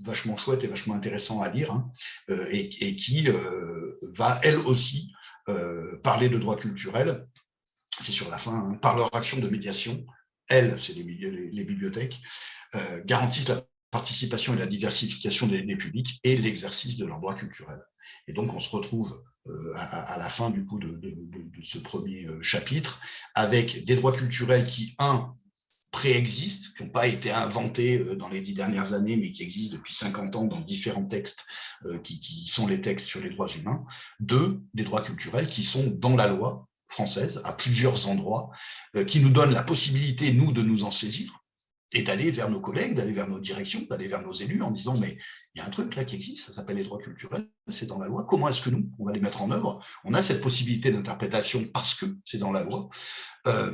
vachement chouettes et vachement intéressants à lire, hein, euh, et, qui euh, va, elle aussi, parler de droit culturel, c'est sur la fin, hein, par leur action de médiation, elles, c'est les, les, bibliothèques, garantissent la participation et la diversification des, publics et l'exercice de leurs droits culturels. Et donc, on se retrouve euh, à, la fin du coup de, ce premier euh, chapitre avec des droits culturels qui, un, préexistent, qui n'ont pas été inventés euh, dans les dix dernières années, mais qui existent depuis 50 ans dans différents textes qui, qui sont les textes sur les droits humains. Deux, des droits culturels qui sont dans la loi française, à plusieurs endroits, qui nous donnent la possibilité, nous, de nous en saisir, et d'aller vers nos collègues, d'aller vers nos directions, d'aller vers nos élus en disant mais il y a un truc là qui existe, ça s'appelle les droits culturels, c'est dans la loi, comment est-ce que nous, on va les mettre en œuvre? On a cette possibilité d'interprétation parce que c'est dans la loi. Euh,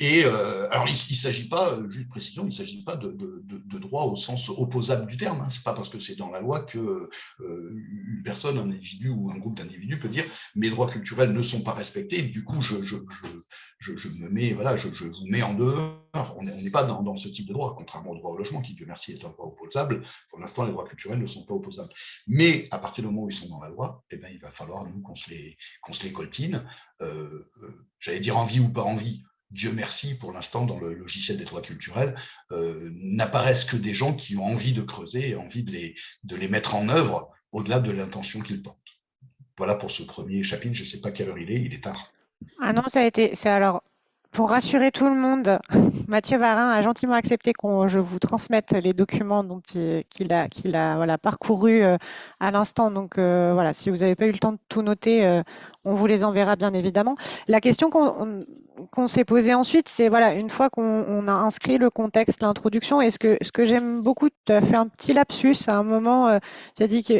et euh, alors, il ne s'agit pas, juste précision, il ne s'agit pas de, de, droit au sens opposable du terme. Hein. Ce n'est pas parce que c'est dans la loi que euh, une personne, un individu ou un groupe d'individus peut dire mes droits culturels ne sont pas respectés. Du coup, je me mets, voilà, je, vous mets en dehors. On n'est pas dans, dans, ce type de droit, contrairement au droit au logement, qui, Dieu merci, est un droit opposable. Pour l'instant, les droits culturels ne sont pas opposables. Mais à partir du moment où ils sont dans la loi, eh bien, il va falloir, nous, qu'on se, les, se les coltine. J'allais dire en vie ou pas en vie, Dieu merci, pour l'instant, dans le logiciel des droits culturels, euh, n'apparaissent que des gens qui ont envie de creuser et envie de les, de les mettre en œuvre au-delà de l'intention qu'ils portent. Voilà pour ce premier chapitre. Je ne sais pas quelle heure il est, il est tard. Ah non, ça a été. C'est alors pour rassurer tout le monde, Mathieu Varin a gentiment accepté que je vous transmette les documents qu'il a, qu'il a voilà, parcourus euh, à l'instant. Donc euh, voilà, si vous n'avez pas eu le temps de tout noter, euh, on vous les enverra bien évidemment. La question qu'on s'est posée ensuite, c'est voilà, une fois qu'on a inscrit le contexte, l'introduction, est-ce que ce que j'aime beaucoup, tu as fait un petit lapsus à un moment, tu as dit que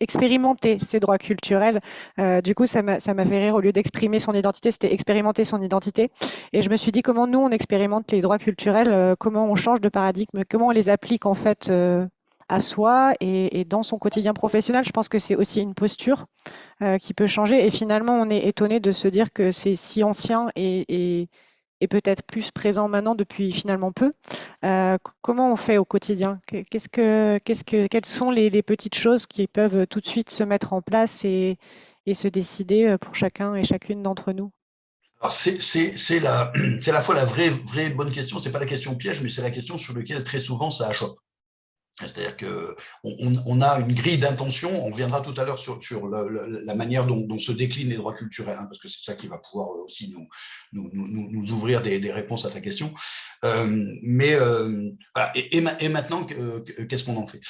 expérimenter ses droits culturels. du coup, ça m'a fait rire, au lieu d'exprimer son identité, c'était expérimenter son identité. Et je me suis dit comment nous, on expérimente les droits culturels, euh, comment on change de paradigme, comment on les applique en fait euh, à soi et, dans son quotidien professionnel. Je pense que c'est aussi une posture euh, qui peut changer. Et finalement, on est étonné de se dire que c'est si ancien et, peut-être plus présent maintenant depuis finalement peu. comment on fait au quotidien? Que, que, Quelles sont les, petites choses qui peuvent tout de suite se mettre en place et se décider pour chacun et chacune d'entre nous? C'est à la fois la vraie, vraie bonne question, c'est pas la question piège, mais c'est la question sur laquelle très souvent ça achoppe. C'est-à-dire qu'on on a une grille d'intention, on reviendra tout à l'heure sur, la, manière dont, se déclinent les droits culturels, hein, parce que c'est ça qui va pouvoir aussi nous, nous, ouvrir des, réponses à ta question. Euh, mais euh, et, maintenant, qu'est-ce qu'on en fait?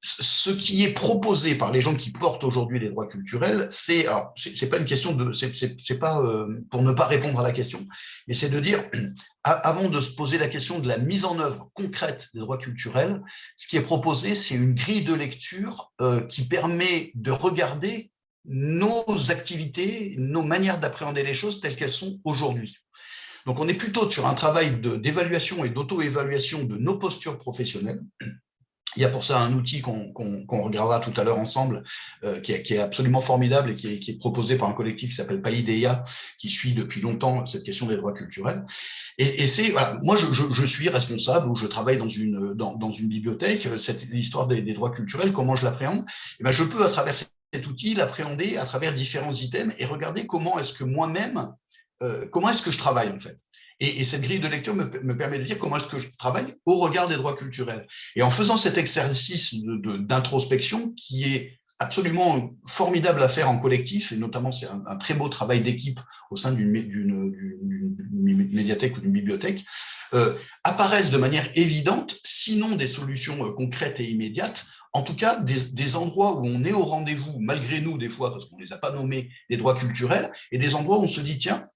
Ce qui est proposé par les gens qui portent aujourd'hui les droits culturels, c'est c'est pas une question de, c'est pas euh, pour ne pas répondre à la question, mais c'est de dire avant de se poser la question de la mise en œuvre concrète des droits culturels, ce qui est proposé, c'est une grille de lecture euh, qui permet de regarder nos activités, nos manières d'appréhender les choses telles qu'elles sont aujourd'hui. Donc, on est plutôt sur un travail d'évaluation et d'auto-évaluation de nos postures professionnelles, il y a pour ça un outil qu'on regardera tout à l'heure ensemble, euh, qui, est, absolument formidable et qui est, proposé par un collectif qui s'appelle Païdea, qui suit depuis longtemps cette question des droits culturels. Et, c'est, voilà, moi, je, suis responsable ou je travaille dans une, dans, une bibliothèque, cette l'histoire des, droits culturels, comment je l'appréhende eh ben, Je peux, à travers cet outil, l'appréhender à travers différents items et regarder comment est-ce que moi-même, euh, comment est-ce que je travaille en fait. Et, cette grille de lecture me, permet de dire comment est-ce que je travaille au regard des droits culturels. Et en faisant cet exercice d'introspection qui est absolument formidable à faire en collectif, et notamment c'est un, très beau travail d'équipe au sein d'une médiathèque ou d'une bibliothèque, euh, apparaissent de manière évidente, sinon des solutions euh, concrètes et immédiates, en tout cas des, des endroits où on est au rendez-vous, malgré nous des fois, parce qu'on ne les a pas nommés, des droits culturels, et des endroits où on se dit, tiens,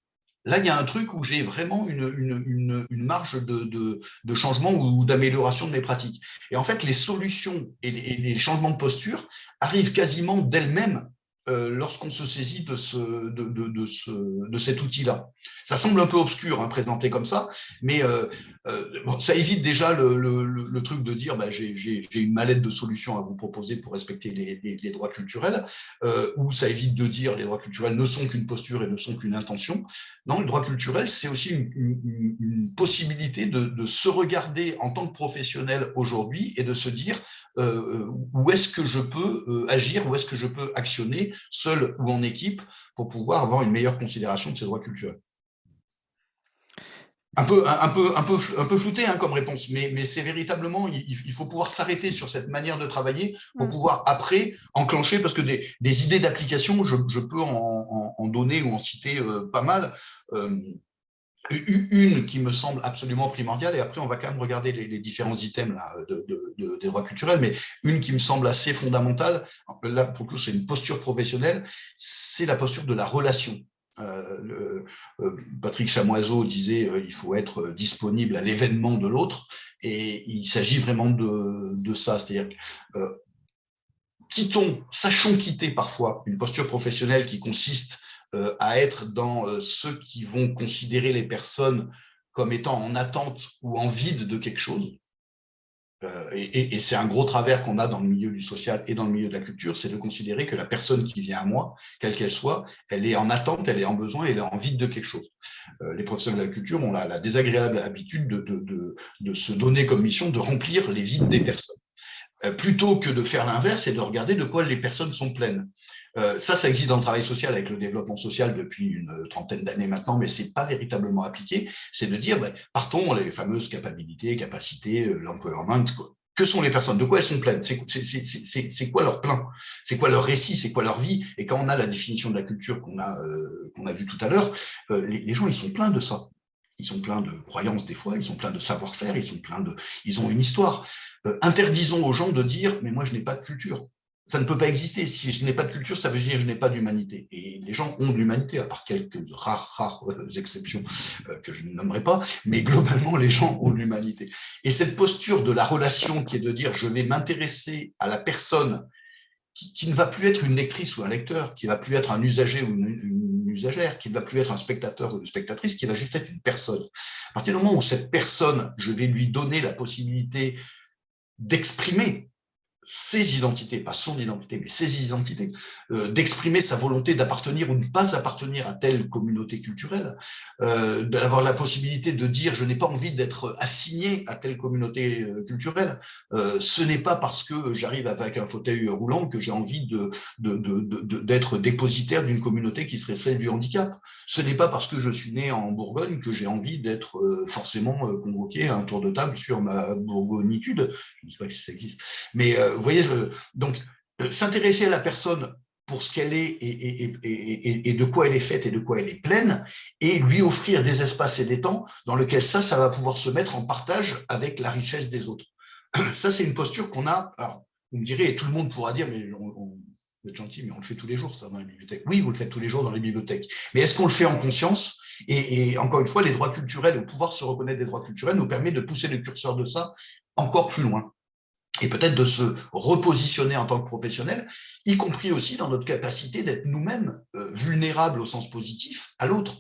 Là, il y a un truc où j'ai vraiment une, marge de, changement ou d'amélioration de mes pratiques. Et en fait, les solutions et les, changements de posture arrivent quasiment d'elles-mêmes euh, lorsqu'on se saisit de, ce, de, de, ce, de cet outil-là. Ça semble un peu obscur, hein, présenté comme ça, mais euh, euh, ça évite déjà le, le, le, truc de dire bah, j'ai une mallette de solutions à vous proposer pour respecter les, les, droits culturels, ou ça évite de dire les droits culturels ne sont qu'une posture et ne sont qu'une intention. Non, le droit culturel, c'est aussi une possibilité de, de, se regarder en tant que professionnel aujourd'hui et de se dire euh, où est-ce que je peux euh, agir, où est-ce que je peux actionner, seul ou en équipe, pour pouvoir avoir une meilleure considération de ces droits culturels? Un peu, un, peu, un peu, un peu flouté hein, comme réponse, mais, mais c'est véritablement, il, faut pouvoir s'arrêter sur cette manière de travailler pour mm. pouvoir après enclencher, parce que des, des idées d'application, je, je, peux en, en, donner ou en citer euh, pas mal. Une qui me semble absolument primordiale, et après on va quand même regarder les, différents items de, de, des droits culturels, mais une qui me semble assez fondamentale, là pour le coup c'est une posture professionnelle, c'est la posture de la relation. Euh, euh, Patrick Chamoiseau disait euh, il faut être disponible à l'événement de l'autre, et il s'agit vraiment de, de ça, c'est-à-dire quittons, sachons quitter parfois une posture professionnelle qui consiste à être dans euh, ceux qui vont considérer les personnes comme étant en attente ou en vide de quelque chose. Euh, et, c'est un gros travers qu'on a dans le milieu du social et dans le milieu de la culture, c'est de considérer que la personne qui vient à moi, quelle qu'elle soit, elle est en attente, elle est en besoin, elle est en vide de quelque chose. les professionnels de la culture ont la, la désagréable habitude de, de, de, de, se donner comme mission de remplir les vides des personnes. Plutôt que de faire l'inverse et de regarder de quoi les personnes sont pleines. Euh, ça, ça existe dans le travail social avec le développement social depuis une trentaine d'années maintenant, mais c'est pas véritablement appliqué. C'est de dire, ben, partons les fameuses capacités, capacités, euh, l'empowerment, que sont les personnes? De quoi elles sont pleines? C'est quoi leur plan? C'est quoi leur récit? C'est quoi leur vie? Et quand on a la définition de la culture qu'on a, euh, qu'on a vue tout à l'heure, euh, les, les, gens, ils sont pleins de ça. Ils sont pleins de croyances des fois, ils sont pleins de savoir-faire, ils de, ils ont une histoire. Euh, interdisons aux gens de dire, mais moi je n'ai pas de culture ça ne peut pas exister. Si je n'ai pas de culture, ça veut dire que je n'ai pas d'humanité. Et les gens ont de l'humanité, à part quelques rares, rares euh, exceptions euh, que je ne nommerai pas, mais globalement, les gens ont de l'humanité. Et cette posture de la relation qui est de dire je vais m'intéresser à la personne qui, ne va plus être une lectrice ou un lecteur, qui ne va plus être un usager ou une, usagère, qui ne va plus être un spectateur ou une spectatrice, qui va juste être une personne. À partir du moment où cette personne, je vais lui donner la possibilité d'exprimer ses identités, pas son identité, mais ses identités, euh, d'exprimer sa volonté d'appartenir ou de ne pas appartenir à telle communauté culturelle, euh, d'avoir la possibilité de dire je n'ai pas envie d'être assigné à telle communauté euh, culturelle. Ce n'est pas parce que j'arrive avec un fauteuil roulant que j'ai envie d'être de, de, dépositaire d'une communauté qui serait celle du handicap. Ce n'est pas parce que je suis né en Bourgogne que j'ai envie d'être forcément convoqué à un tour de table sur ma bourgognitude. Je ne sais pas si ça existe, mais vous voyez, donc euh, s'intéresser à la personne pour ce qu'elle est et, et, et, et, de quoi elle est faite et de quoi elle est pleine, et lui offrir des espaces et des temps dans lesquels ça, ça va pouvoir se mettre en partage avec la richesse des autres. Ça, c'est une posture qu'on a, alors, vous me direz, et tout le monde pourra dire, mais on, vous êtes gentil, mais on le fait tous les jours, ça, dans les bibliothèques. Oui, vous le faites tous les jours dans les bibliothèques. Mais est-ce qu'on le fait en conscience? Et, encore une fois, les droits culturels, le pouvoir se reconnaître des droits culturels nous permet de pousser le curseur de ça encore plus loin et peut-être de se repositionner en tant que professionnel, y compris aussi dans notre capacité d'être nous-mêmes euh, vulnérables au sens positif à l'autre.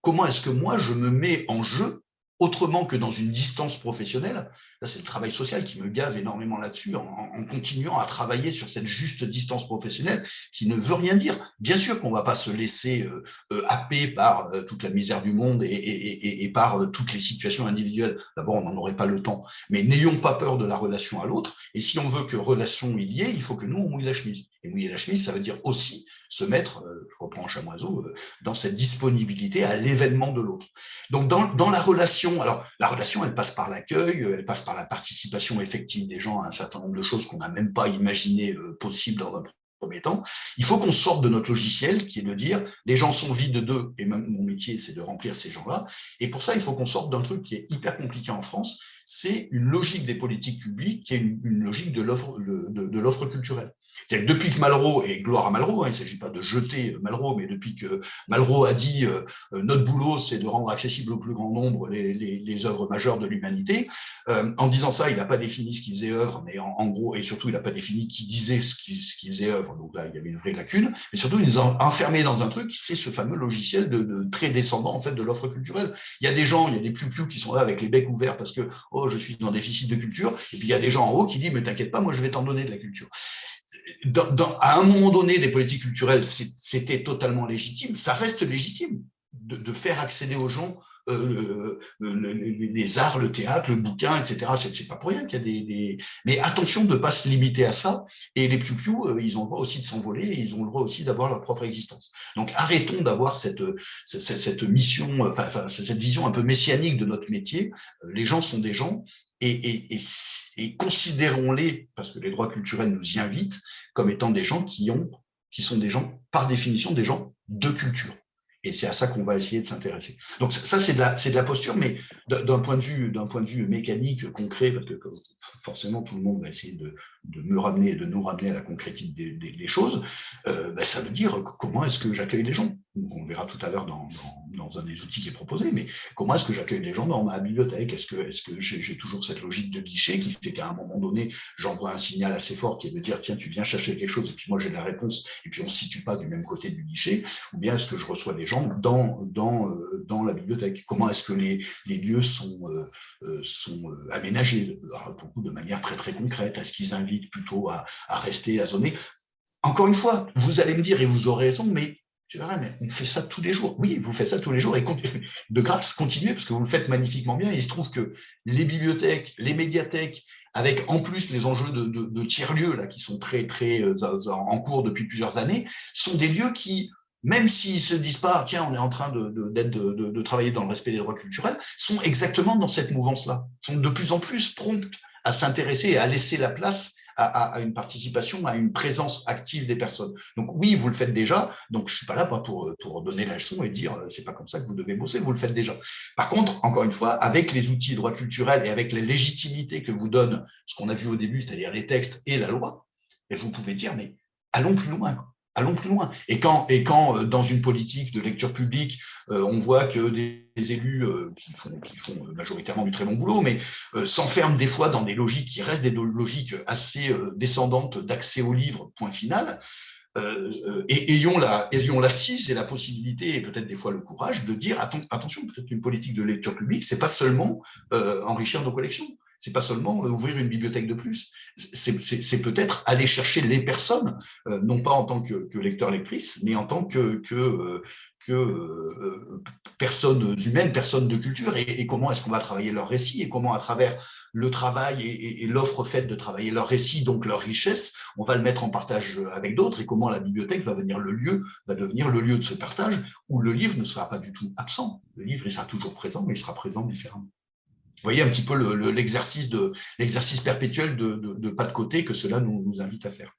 Comment est-ce que moi, je me mets en jeu autrement que dans une distance professionnelle c'est le travail social qui me gave énormément là-dessus, en, continuant à travailler sur cette juste distance professionnelle qui ne veut rien dire. Bien sûr qu'on ne va pas se laisser euh, euh, happer par euh, toute la misère du monde et, par toutes les situations individuelles. D'abord, on n'en aurait pas le temps. Mais n'ayons pas peur de la relation à l'autre. Et si on veut que relation il y ait, il faut que nous, on mouille la chemise. Et mouiller la chemise, ça veut dire aussi se mettre, je reprends chamoiseau, dans cette disponibilité à l'événement de l'autre. Donc, dans, dans la relation, alors la relation, elle passe par l'accueil, elle passe par par la participation effective des gens à un certain nombre de choses qu'on n'a même pas imaginé euh, possible dans un premier temps. Il faut qu'on sorte de notre logiciel qui est de dire les gens sont vides d'eux et même mon métier c'est de remplir ces gens-là. Et pour ça, il faut qu'on sorte d'un truc qui est hyper compliqué en France, c'est une logique des politiques publiques qui est une, logique de l'offre de, culturelle. C'est-à-dire que depuis que Malraux, et gloire à Malraux, hein, il ne s'agit pas de jeter Malraux, mais depuis que Malraux a dit euh, euh, notre boulot, c'est de rendre accessible au plus grand nombre les, œuvres majeures de l'humanité, euh, en disant ça, il n'a pas défini ce qu'il faisait œuvre, mais en, gros, et surtout, il n'a pas défini qui disait ce qu'il faisait œuvre, donc là, il y avait une vraie lacune, mais surtout, il nous a enfermés dans un truc, c'est ce fameux logiciel de, très descendant, en fait, de l'offre culturelle. Il y a des gens, il y a des plus qui sont là avec les becs ouverts parce que, oh, je suis en déficit de culture, et puis il y a des gens en haut qui disent, mais t'inquiète pas, moi, je vais t'en donner de la culture. À un moment donné, des politiques culturelles, c'était totalement légitime, ça reste légitime de, faire accéder aux gens euh, les arts, le théâtre, le bouquin, etc. C'est pas pour rien qu'il y a des, Mais attention de ne pas se limiter à ça. Et les plus euh, ils ont le droit aussi de s'envoler, ils ont le droit aussi d'avoir leur propre existence. Donc arrêtons d'avoir cette, cette, mission, enfin, cette vision un peu messianique de notre métier. Euh, les gens sont des gens et, et, et, et considérons-les, parce que les droits culturels nous y invitent, comme étant des gens qui ont qui sont des gens, par définition, des gens de culture. Et c'est à ça qu'on va essayer de s'intéresser. Donc ça, c'est de, la, posture, mais d'un point, de vue, mécanique, concret, parce que forcément tout le monde va essayer de, me ramener, de nous ramener à la concrétité des, choses, euh, ben, ça veut dire comment est-ce que j'accueille les gens? On verra tout à l'heure dans, un des outils qui est proposé, mais comment est-ce que j'accueille les gens dans ma bibliothèque? Est-ce que, est -ce que j'ai toujours cette logique de guichet qui fait qu'à un moment donné, j'envoie un signal assez fort qui est de dire, tiens, tu viens chercher quelque chose, et puis moi j'ai la réponse, et puis on ne se situe pas du même côté du guichet, ou bien est-ce que je reçois des euh, dans la bibliothèque. Comment est-ce que les, lieux sont, euh, euh, aménagés? De manière très très concrète Est-ce qu'ils invitent plutôt à, rester, à zoner? Encore une fois, vous allez me dire, et vous aurez raison, mais je dirais, mais on fait ça tous les jours. Oui, vous faites ça tous les jours et de grâce, continuez parce que vous le faites magnifiquement bien. il se trouve que les bibliothèques, les médiathèques, avec en plus les enjeux de, tiers-lieux qui sont très très en cours depuis plusieurs années, sont des lieux qui même s'ils se disent pas, tiens, on est en train de, de, travailler dans le respect des droits culturels, sont exactement dans cette mouvance-là, sont de plus en plus promptes à s'intéresser et à laisser la place à, une participation, à une présence active des personnes. Donc oui, vous le faites déjà, donc je suis pas là pour, pour donner la leçon et dire euh, c'est pas comme ça que vous devez bosser, vous le faites déjà. Par contre, encore une fois, avec les outils de droit culturel et avec la légitimité que vous donne ce qu'on a vu au début, c'est-à-dire les textes et la loi, et vous pouvez dire mais allons plus loin allons plus loin. Et quand, et quand euh, dans une politique de lecture publique, euh, on voit que des, élus euh, qui, font, majoritairement du très bon boulot, mais s'enferment des fois dans des logiques qui restent des logiques assez descendantes d'accès au livre, point final, et ayons la, l'assise et la possibilité, et peut-être des fois le courage, de dire attention, peut-être une politique de lecture publique, c'est pas seulement enrichir nos collections, c'est pas seulement euh, ouvrir une bibliothèque de plus, c'est peut-être aller chercher les personnes, euh, non pas en tant que, que lecteur-lectrice, mais en tant que, euh, que personnes humaines, personnes de culture, et, comment est-ce qu'on va travailler leur récit, et comment à travers le travail et, l'offre faite de travailler leur récit, donc leur richesse, on va le mettre en partage avec d'autres, et comment la bibliothèque va le lieu, va devenir le lieu de ce partage, où le livre ne sera pas du tout absent. Le livre, il sera toujours présent, mais il sera présent différemment. Vous voyez un petit peu l'exercice perpétuel de, pas de côté que cela nous, invite à faire.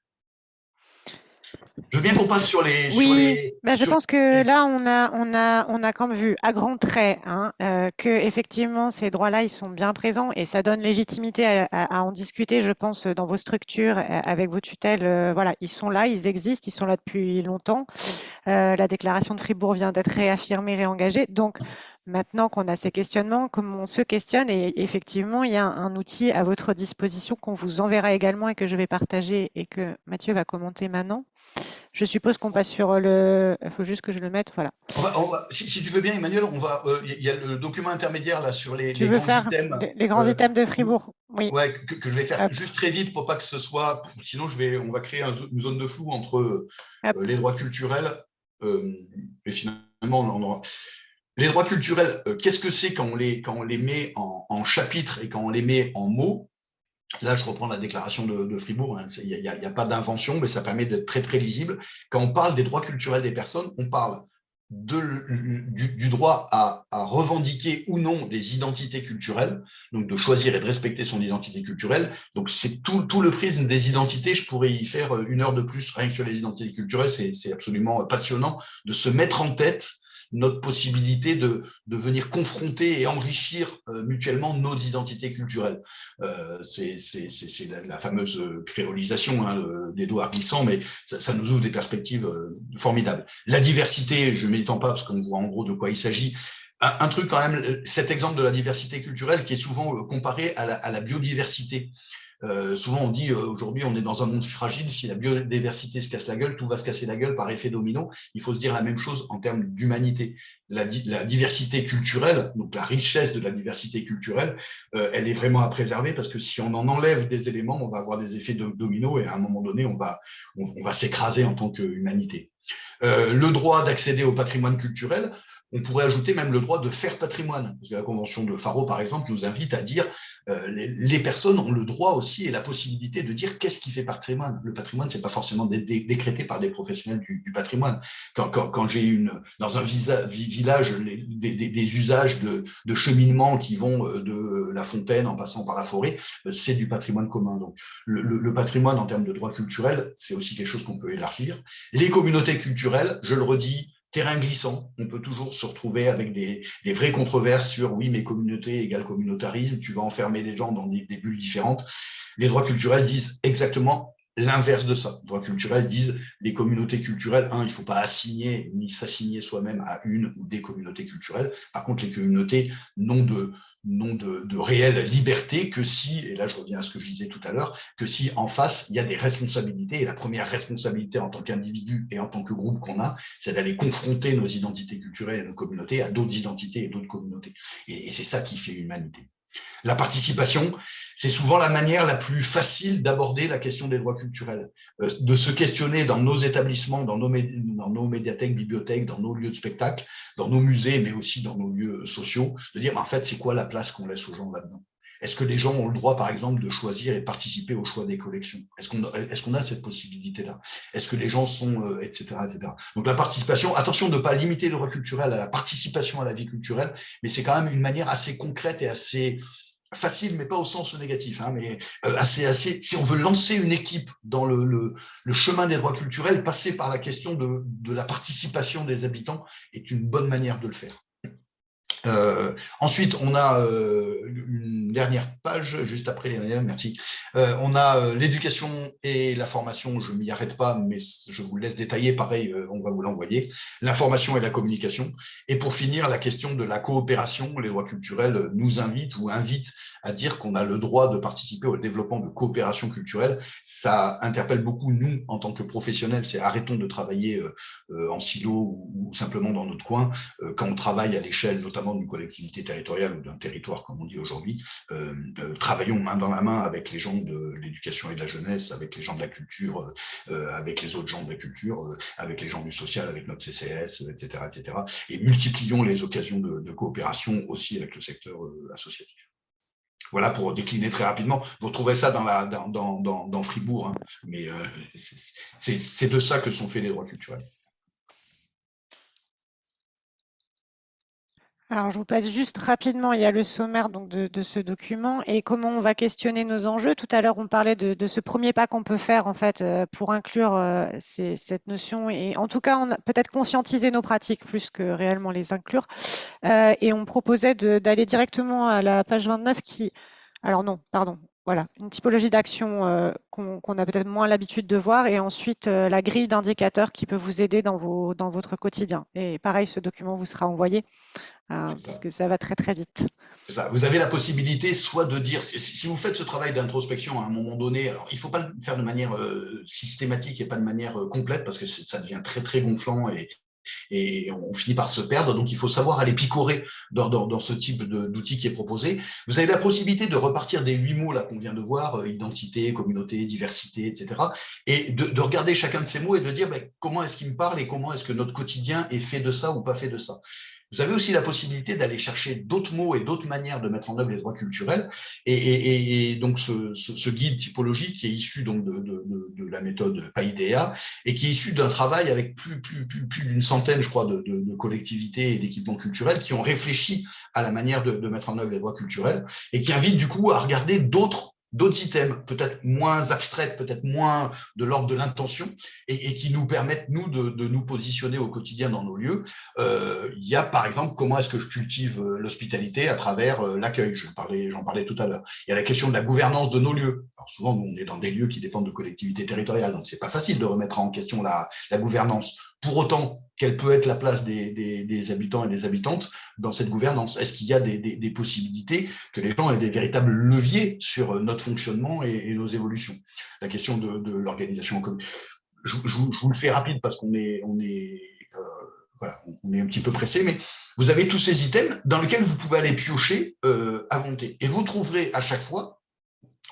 Je veux bien qu'on passe sur les. Oui, ben, je pense que là, on a, on, a, on a comme vu à grands traits hein, euh, que effectivement ces droits-là, ils sont bien présents et ça donne légitimité à, en discuter, je pense, dans vos structures euh, avec vos tutelles. Euh, voilà, ils sont là, ils existent, ils sont là depuis longtemps. la déclaration de Fribourg vient d'être réaffirmée, réengagée. Donc, Maintenant qu'on a ces questionnements, comme on se questionne, et effectivement, il y a un, outil à votre disposition qu'on vous enverra également et que je vais partager et que Mathieu va commenter maintenant. Je suppose qu'on passe sur le. Il faut juste que je le mette. Voilà. si, tu veux bien, Emmanuel, on va. Euh, il y a le document intermédiaire là sur les, les grands items. Les, grands euh, items de Fribourg. Oui. Ouais, que, je vais faire juste très vite pour pas que ce soit. Sinon, je vais. On va créer une zone de flou entre euh, les droits culturels. et finalement, on aura. Les droits culturels, euh, qu'est-ce que c'est quand, on les, quand on les met en, chapitres et quand on les met en mots? Là, je reprends la déclaration de, Fribourg. Hein, il n'y a, pas d'invention, mais ça permet d'être très, très lisible. Quand on parle des droits culturels des personnes, on parle de, du, droit à, revendiquer ou non des identités culturelles, donc de choisir et de respecter son identité culturelle. Donc, c'est tout, tout, le prisme des identités. Je pourrais y faire une heure de plus rien que sur les identités culturelles. C'est absolument passionnant de se mettre en tête notre possibilité de, de venir confronter et enrichir mutuellement nos identités culturelles. C'est la, la, fameuse créolisation hein, des doigts glissants, mais ça, nous ouvre des perspectives formidables. La diversité, je ne m'étends pas parce qu'on voit en gros de quoi il s'agit, un, truc quand même, cet exemple de la diversité culturelle qui est souvent comparé à la biodiversité. Euh, souvent, on dit euh, aujourd'hui, on est dans un monde fragile. Si la biodiversité se casse la gueule, tout va se casser la gueule par effet domino. Il faut se dire la même chose en termes d'humanité. La, diversité culturelle, donc la richesse de la diversité culturelle, euh, elle est vraiment à préserver parce que si on en enlève des éléments, on va avoir des effets domino et à un moment donné, on va, on, on va s'écraser en tant qu'humanité. Le droit d'accéder au patrimoine culturel, on pourrait ajouter même le droit de faire patrimoine. Parce que la Convention de Faro, par exemple, nous invite à dire euh, les, personnes ont le droit aussi et la possibilité de dire qu'est-ce qui fait patrimoine. Le patrimoine, c'est pas forcément décrété par des professionnels du, patrimoine. Quand, j'ai une dans un village des, usages de, cheminement qui vont euh, de la fontaine en passant par la forêt, euh, c'est du patrimoine commun. Donc le, le patrimoine en termes de droit culturel, c'est aussi quelque chose qu'on peut élargir. Les communautés culturelles, je le redis, terrain glissant. On peut toujours se retrouver avec des, vraies controverses sur oui, mais communauté égale communautarisme, tu vas enfermer les gens dans des, des bulles différentes. Les droits culturels disent exactement l'inverse de ça. Droits culturels disent les communautés culturelles, un, il ne faut pas assigner ni s'assigner soi-même à une ou des communautés culturelles. Par contre, les communautés n'ont de, de, de, réelle liberté que si, et là je reviens à ce que je disais tout à l'heure, que si en face, il y a des responsabilités, et la première responsabilité en tant qu'individu et en tant que groupe qu'on a, c'est d'aller confronter nos identités culturelles et nos communautés à d'autres identités et d'autres communautés. Et c'est ça qui fait l'humanité. La participation, c'est souvent la manière la plus facile d'aborder la question des droits culturels, euh, de se questionner dans nos établissements, dans nos, dans nos, médiathèques, bibliothèques, dans nos lieux de spectacle, dans nos musées, mais aussi dans nos lieux sociaux, de dire, en fait, c'est quoi la place qu'on laisse aux gens là-dedans? Est-ce que les gens ont le droit, par exemple, de choisir et participer au choix des collections? Est-ce qu'on a cette possibilité-là? Est-ce que les gens sont, etc., euh, etc. Donc la participation, attention de ne pas limiter le droit culturel à la participation à la vie culturelle, mais c'est quand même une manière assez concrète et assez facile, mais pas au sens négatif, hein, mais euh, assez, assez, si on veut lancer une équipe dans le, chemin des droits culturels, passer par la question de la participation des habitants est une bonne manière de le faire. Euh, ensuite, on a euh, une dernière page, juste après, merci. Euh, on a euh, l'éducation et la formation, je m'y arrête pas, mais je vous laisse détailler, pareil, euh, on va vous l'envoyer. L'information et la communication. Et pour finir, la question de la coopération. Les lois culturelles nous invitent ou invitent à dire qu'on a le droit de participer au développement de coopération culturelle. Ça interpelle beaucoup, nous, en tant que professionnels, c'est arrêtons de travailler en silo ou, simplement dans notre coin, quand on travaille à l'échelle notamment d'une collectivité territoriale ou d'un territoire, comme on dit aujourd'hui, euh, euh, travaillons main dans la main avec les gens de l'éducation et de la jeunesse, avec les gens de la culture, euh, avec les autres gens de la culture, avec les gens du social, avec notre CCS, etc., etc. Et multiplions les occasions de, coopération aussi avec le secteur associatif. Voilà pour décliner très rapidement. Vous retrouverez ça dans, Fribourg, hein. mais c'est de ça que sont faits les droits culturels. Alors, je vous passe juste rapidement, il y a le sommaire donc, de, ce document et comment on va questionner nos enjeux. Tout à l'heure, on parlait de, ce premier pas qu'on peut faire en fait euh, pour inclure euh, cette notion et en tout cas, on peut-être conscientiser nos pratiques plus que réellement les inclure. Euh, et on proposait d'aller directement à la page 29 qui... Alors non, pardon, voilà, une typologie d'action qu'on a peut-être moins l'habitude de voir et ensuite la grille d'indicateurs qui peut vous aider dans, vos, dans votre quotidien. Et pareil, ce document vous sera envoyé Hein, parce que ça va très très vite. Vous avez la possibilité soit de dire, si vous faites ce travail d'introspection à un moment donné, alors il ne faut pas le faire de manière euh, systématique et pas de manière euh, complète parce que ça devient très très gonflant et, et on finit par se perdre. Donc, il faut savoir aller picorer dans, ce type d'outil qui est proposé. Vous avez la possibilité de repartir des huit mots là qu'on vient de voir, euh, identité, communauté, diversité, etc. Et de, de, regarder chacun de ces mots et de dire ben, comment est-ce qu'il me parle et comment est-ce que notre quotidien est fait de ça ou pas fait de ça. Vous avez aussi la possibilité d'aller chercher d'autres mots et d'autres manières de mettre en œuvre les droits culturels. Et, donc, ce, guide typologique qui est issu donc de, la méthode PAIDEA et qui est issu d'un travail avec plus, plus, plus, plus d'une centaine, je crois, de, collectivités et d'équipements culturels qui ont réfléchi à la manière de, mettre en œuvre les droits culturels et qui invite du coup à regarder d'autres d'autres items, peut-être moins abstraits, peut-être moins de l'ordre de l'intention, et, qui nous permettent, nous, de, nous positionner au quotidien dans nos lieux. Euh, il y a, par exemple, comment est-ce que je cultive euh, l'hospitalité à travers euh, l'accueil J'en parlais, parlais tout à l'heure. Il y a la question de la gouvernance de nos lieux. Alors souvent, on est dans des lieux qui dépendent de collectivités territoriales, donc c'est pas facile de remettre en question la, la gouvernance. Pour autant, quelle peut être la place des, habitants et des habitantes dans cette gouvernance? Est-ce qu'il y a des, possibilités que les gens aient des véritables leviers sur notre fonctionnement et, nos évolutions? La question de, l'organisation en Je, je, vous le fais rapide parce qu'on euh, est un petit peu pressé, mais vous avez tous ces items dans lesquels vous pouvez aller piocher euh, à volonté. Et vous trouverez à chaque fois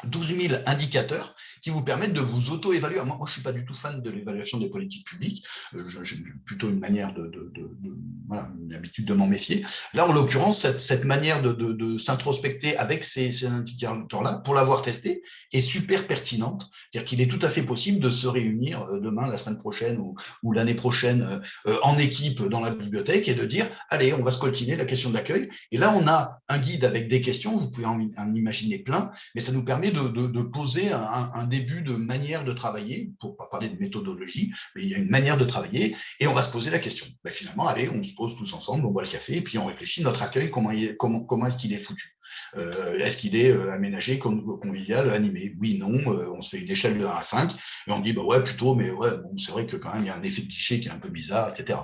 12 000 indicateurs qui vous permettent de vous auto-évaluer. Moi, je ne suis pas du tout fan de l'évaluation des politiques publiques. Euh, j'ai plutôt une manière de, de, habitude de m'en méfier. Là, en l'occurrence, cette, manière de, s'introspecter avec ces, indicateurs-là, pour l'avoir testé, est super pertinente. C'est-à-dire qu'il est tout à fait possible de se réunir euh, demain, la semaine prochaine ou, l'année prochaine euh, en équipe dans la bibliothèque et de dire, allez, on va se coltiner la question d'accueil. Et là, on a un guide avec des questions, vous pouvez en imaginer plein, mais ça nous permet de, poser un, début de manière de travailler, pour pas parler de méthodologie, mais il y a une manière de travailler, et on va se poser la question. Ben, finalement, allez, on se pose tous ensemble, on boit le café, et puis on réfléchit notre accueil, comment, comment, comment est-ce qu'il est foutu euh, Est-ce qu'il est euh, aménagé, convivial, animé? Oui, non, euh, on se fait une échelle de 1 à 5, et on dit, bah ouais, plutôt, mais ouais, bon, c'est vrai que quand même, il y a un effet de cliché qui est un peu bizarre, etc.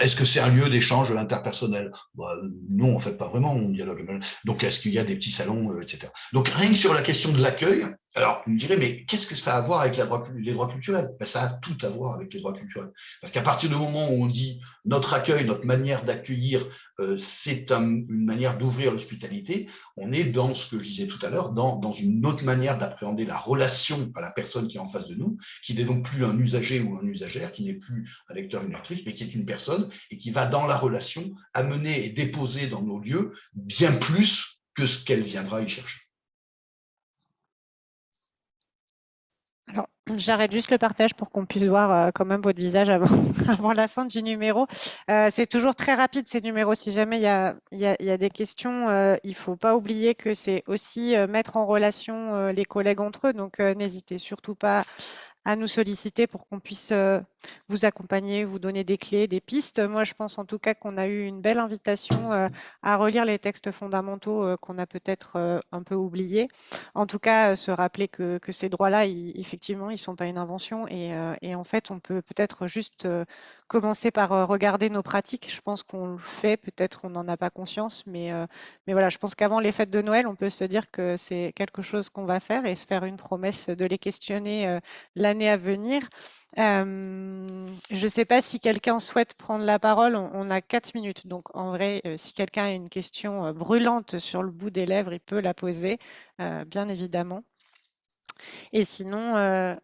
est-ce que c'est un lieu d'échange interpersonnel? Bah, Non, en fait, pas vraiment, on dialogue. Donc, est-ce qu'il y a des petits salons, etc. Donc, rien que sur la question de l'accueil, alors, vous me direz, mais qu'est-ce que ça a à voir avec les droits culturels? Ben, Ça a tout à voir avec les droits culturels. Parce qu'à partir du moment où on dit notre accueil, notre manière d'accueillir, euh, c'est une manière d'ouvrir l'hospitalité, on est dans ce que je disais tout à l'heure, dans, dans, une autre manière d'appréhender la relation à la personne qui est en face de nous, qui n'est donc plus un usager ou un usagère, qui n'est plus un lecteur, une lectrice, mais qui est une personne et qui va dans la relation amener et déposer dans nos lieux bien plus que ce qu'elle viendra y chercher. J'arrête juste le partage pour qu'on puisse voir euh, quand même votre visage avant, avant la fin du numéro. Euh, c'est toujours très rapide ces numéros. Si jamais il y a des questions, euh, il ne faut pas oublier que c'est aussi mettre en relation les collègues entre eux. Donc n'hésitez surtout pas à nous solliciter pour qu'on puisse euh, vous accompagner, vous donner des clés, des pistes. Moi, je pense en tout cas qu'on a eu une belle invitation euh, à relire les textes fondamentaux euh, qu'on a peut-être un peu oubliés. En tout cas, se rappeler que, ces droits-là, effectivement, ils ne sont pas une invention et, en fait, on peut peut-être juste commencer par regarder nos pratiques. Je pense qu'on le fait, peut-être on n'en a pas conscience, mais, mais voilà, je pense qu'avant les fêtes de Noël, on peut se dire que c'est quelque chose qu'on va faire et se faire une promesse de les questionner euh, l'année à venir. je ne sais pas si quelqu'un souhaite prendre la parole. On, a quatre minutes, donc en vrai, si quelqu'un a une question brûlante sur le bout des lèvres, il peut la poser, bien évidemment. Et sinon,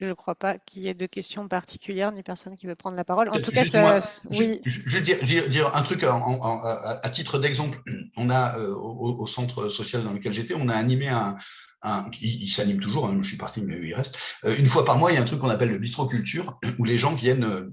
je ne crois pas qu'il y ait de questions particulières ni personne qui veut prendre la parole. En tout cas, ça, oui. Je, vais dire, un truc à, titre d'exemple. On a euh, au, centre social dans lequel j'étais, on a animé un, il, s'anime toujours, hein, je suis parti, mais il reste. Euh, une fois par mois, il y a un truc qu'on appelle le bistro culture, où les gens viennent euh,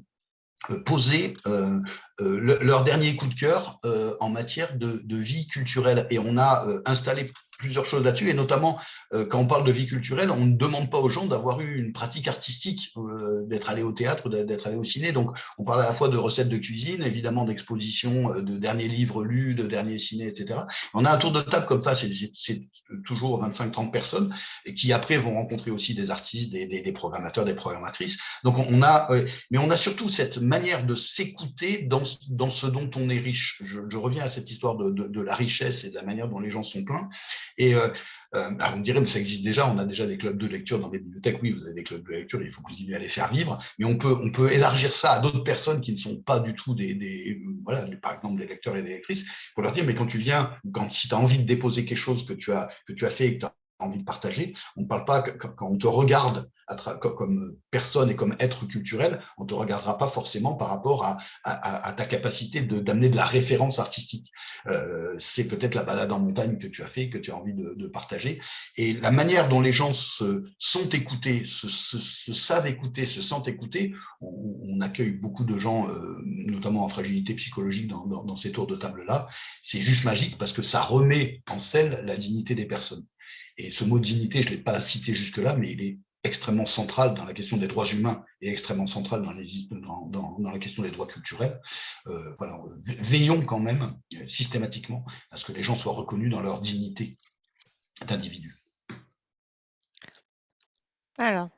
poser leur dernier coup de cœur en matière de, de, vie culturelle. Et on a installé plusieurs choses là-dessus, et notamment euh, quand on parle de vie culturelle, on ne demande pas aux gens d'avoir eu une pratique artistique, euh, d'être allé au théâtre, d'être allé au ciné. Donc, on parle à la fois de recettes de cuisine, évidemment d'expositions, euh, de derniers livres lus, de derniers ciné, etc. On a un tour de table comme ça, c'est toujours 25-30 personnes, et qui après vont rencontrer aussi des artistes, des, des, des programmateurs, des programmatrices. Donc, on a, mais on a surtout cette manière de s'écouter dans, dans ce dont on est riche. Je, reviens à cette histoire de, la richesse et de la manière dont les gens sont pleins. Et euh, euh, vous me mais ça existe déjà, on a déjà des clubs de lecture dans les bibliothèques. Oui, vous avez des clubs de lecture, il faut continuer à les faire vivre, mais on peut, élargir ça à d'autres personnes qui ne sont pas du tout des, par exemple des lecteurs et des lectrices, pour leur dire, mais quand tu viens, quand si tu as envie de déposer quelque chose que tu as, que tu as fait et que tu as envie de partager. On ne parle pas quand on te regarde comme personne et comme être culturel, on ne te regardera pas forcément par rapport à, ta capacité d'amener de, la référence artistique. Euh, c'est peut-être la balade en montagne que tu as fait, que tu as envie de, partager. Et la manière dont les gens se sont écoutés, se, savent écouter, se sentent écoutés, on, accueille beaucoup de gens, euh, notamment en fragilité psychologique dans, dans ces tours de table-là. C'est juste magique parce que ça remet en selle la dignité des personnes. Et ce mot dignité, je ne l'ai pas cité jusque-là, mais il est extrêmement centrale dans la question des droits humains et extrêmement centrale dans, la question des droits culturels. Euh, voilà, veillons quand même systématiquement à ce que les gens soient reconnus dans leur dignité d'individu. Alors,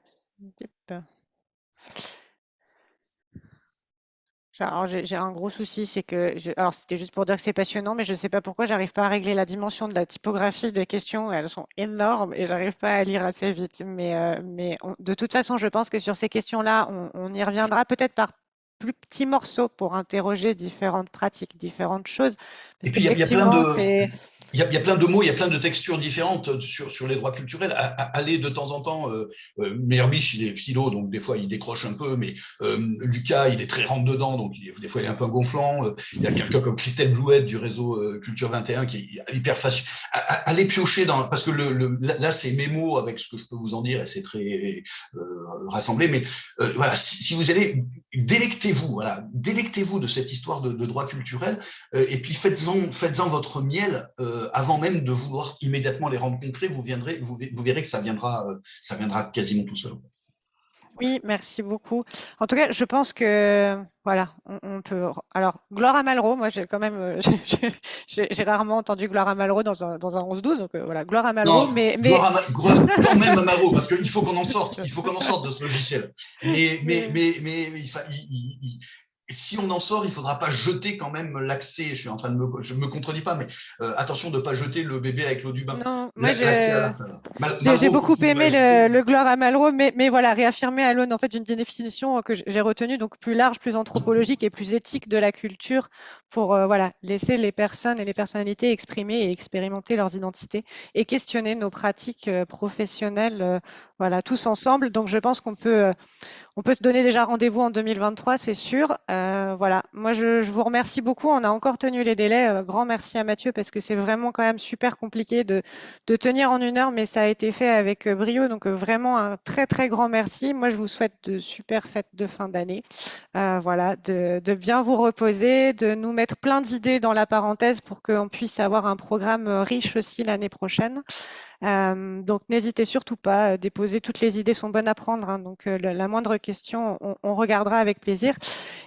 alors j'ai un gros souci, c'est que, alors c'était juste pour dire que c'est passionnant, mais je ne sais pas pourquoi j'arrive pas à régler la dimension de la typographie des questions. Elles sont énormes et j'arrive pas à lire assez vite. Mais, euh, mais de toute façon, je pense que sur ces questions-là, on, y reviendra peut-être par plus petits morceaux pour interroger différentes pratiques, différentes choses. et puis, il y, a plein de il y, a, plein de mots, il y a plein de textures différentes sur, sur les droits culturels. Aller de temps en temps, euh, euh il est philo, donc des fois il décroche un peu, mais euh, Lucas, il est très rentre dedans, donc des fois il est un peu gonflant. Euh, il y a quelqu'un comme Christelle Blouette du réseau Culture 21 qui est hyper facile. Allez piocher dans, parce que le, là c'est mes mots avec ce que je peux vous en dire et c'est très rassemblé, mais voilà, si, vous allez, délectez-vous, voilà, délectez-vous de cette histoire de, de droits culturels et puis faites-en faites votre miel. Avant même de vouloir immédiatement les rendre concrets, vous, viendrez, vous, verrez que ça viendra, euh, ça viendra quasiment tout seul. Oui, merci beaucoup. En tout cas, je pense que voilà, on, peut. Alors, gloire à Malraux, moi j'ai quand même, euh, j'ai rarement entendu gloire à Malraux dans un, dans un 11-12, donc voilà, gloire à Malraux. mais, mais... Gloire, à quand même à Malraux, parce qu'il faut qu'on en sorte, il faut qu'on en sorte de ce logiciel. Mais, mais, mais, mais, il, si on en sort, il ne faudra pas jeter quand même l'accès. Je suis en train de me, je me contredis pas, mais euh, attention de ne pas jeter le bébé avec l'eau du bain. Non, moi j'ai beaucoup aimé le, gloire à Malraux, mais, mais voilà, réaffirmer à l'aune en fait d'une définition que j'ai retenue, donc plus large, plus anthropologique et plus éthique de la culture, pour euh, voilà laisser les personnes et les personnalités exprimer et expérimenter leurs identités et questionner nos pratiques euh, professionnelles, voilà, tous ensemble. Donc je pense qu'on peut on peut se donner déjà rendez-vous en 2023, c'est sûr. Euh, voilà, moi je, vous remercie beaucoup. On a encore tenu les délais. Euh, grand merci à Mathieu parce que c'est vraiment quand même super compliqué de, tenir en une heure, mais ça a été fait avec euh, brio. Donc vraiment un très très grand merci. Moi je vous souhaite de super fêtes de fin d'année. voilà, de, de, bien vous reposer, de nous mettre plein d'idées dans la parenthèse pour qu'on puisse avoir un programme riche aussi l'année prochaine. Euh, donc n'hésitez surtout pas, euh, déposer toutes les idées sont bonnes à prendre, hein, donc euh, la, moindre question, on, regardera avec plaisir.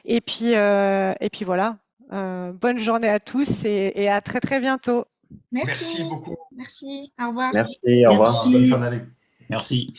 Et puis, et puis voilà, bonne journée à tous et, à très très bientôt. Merci, beaucoup. Merci, au revoir. Merci, au revoir. Bonne fin d'année. Merci.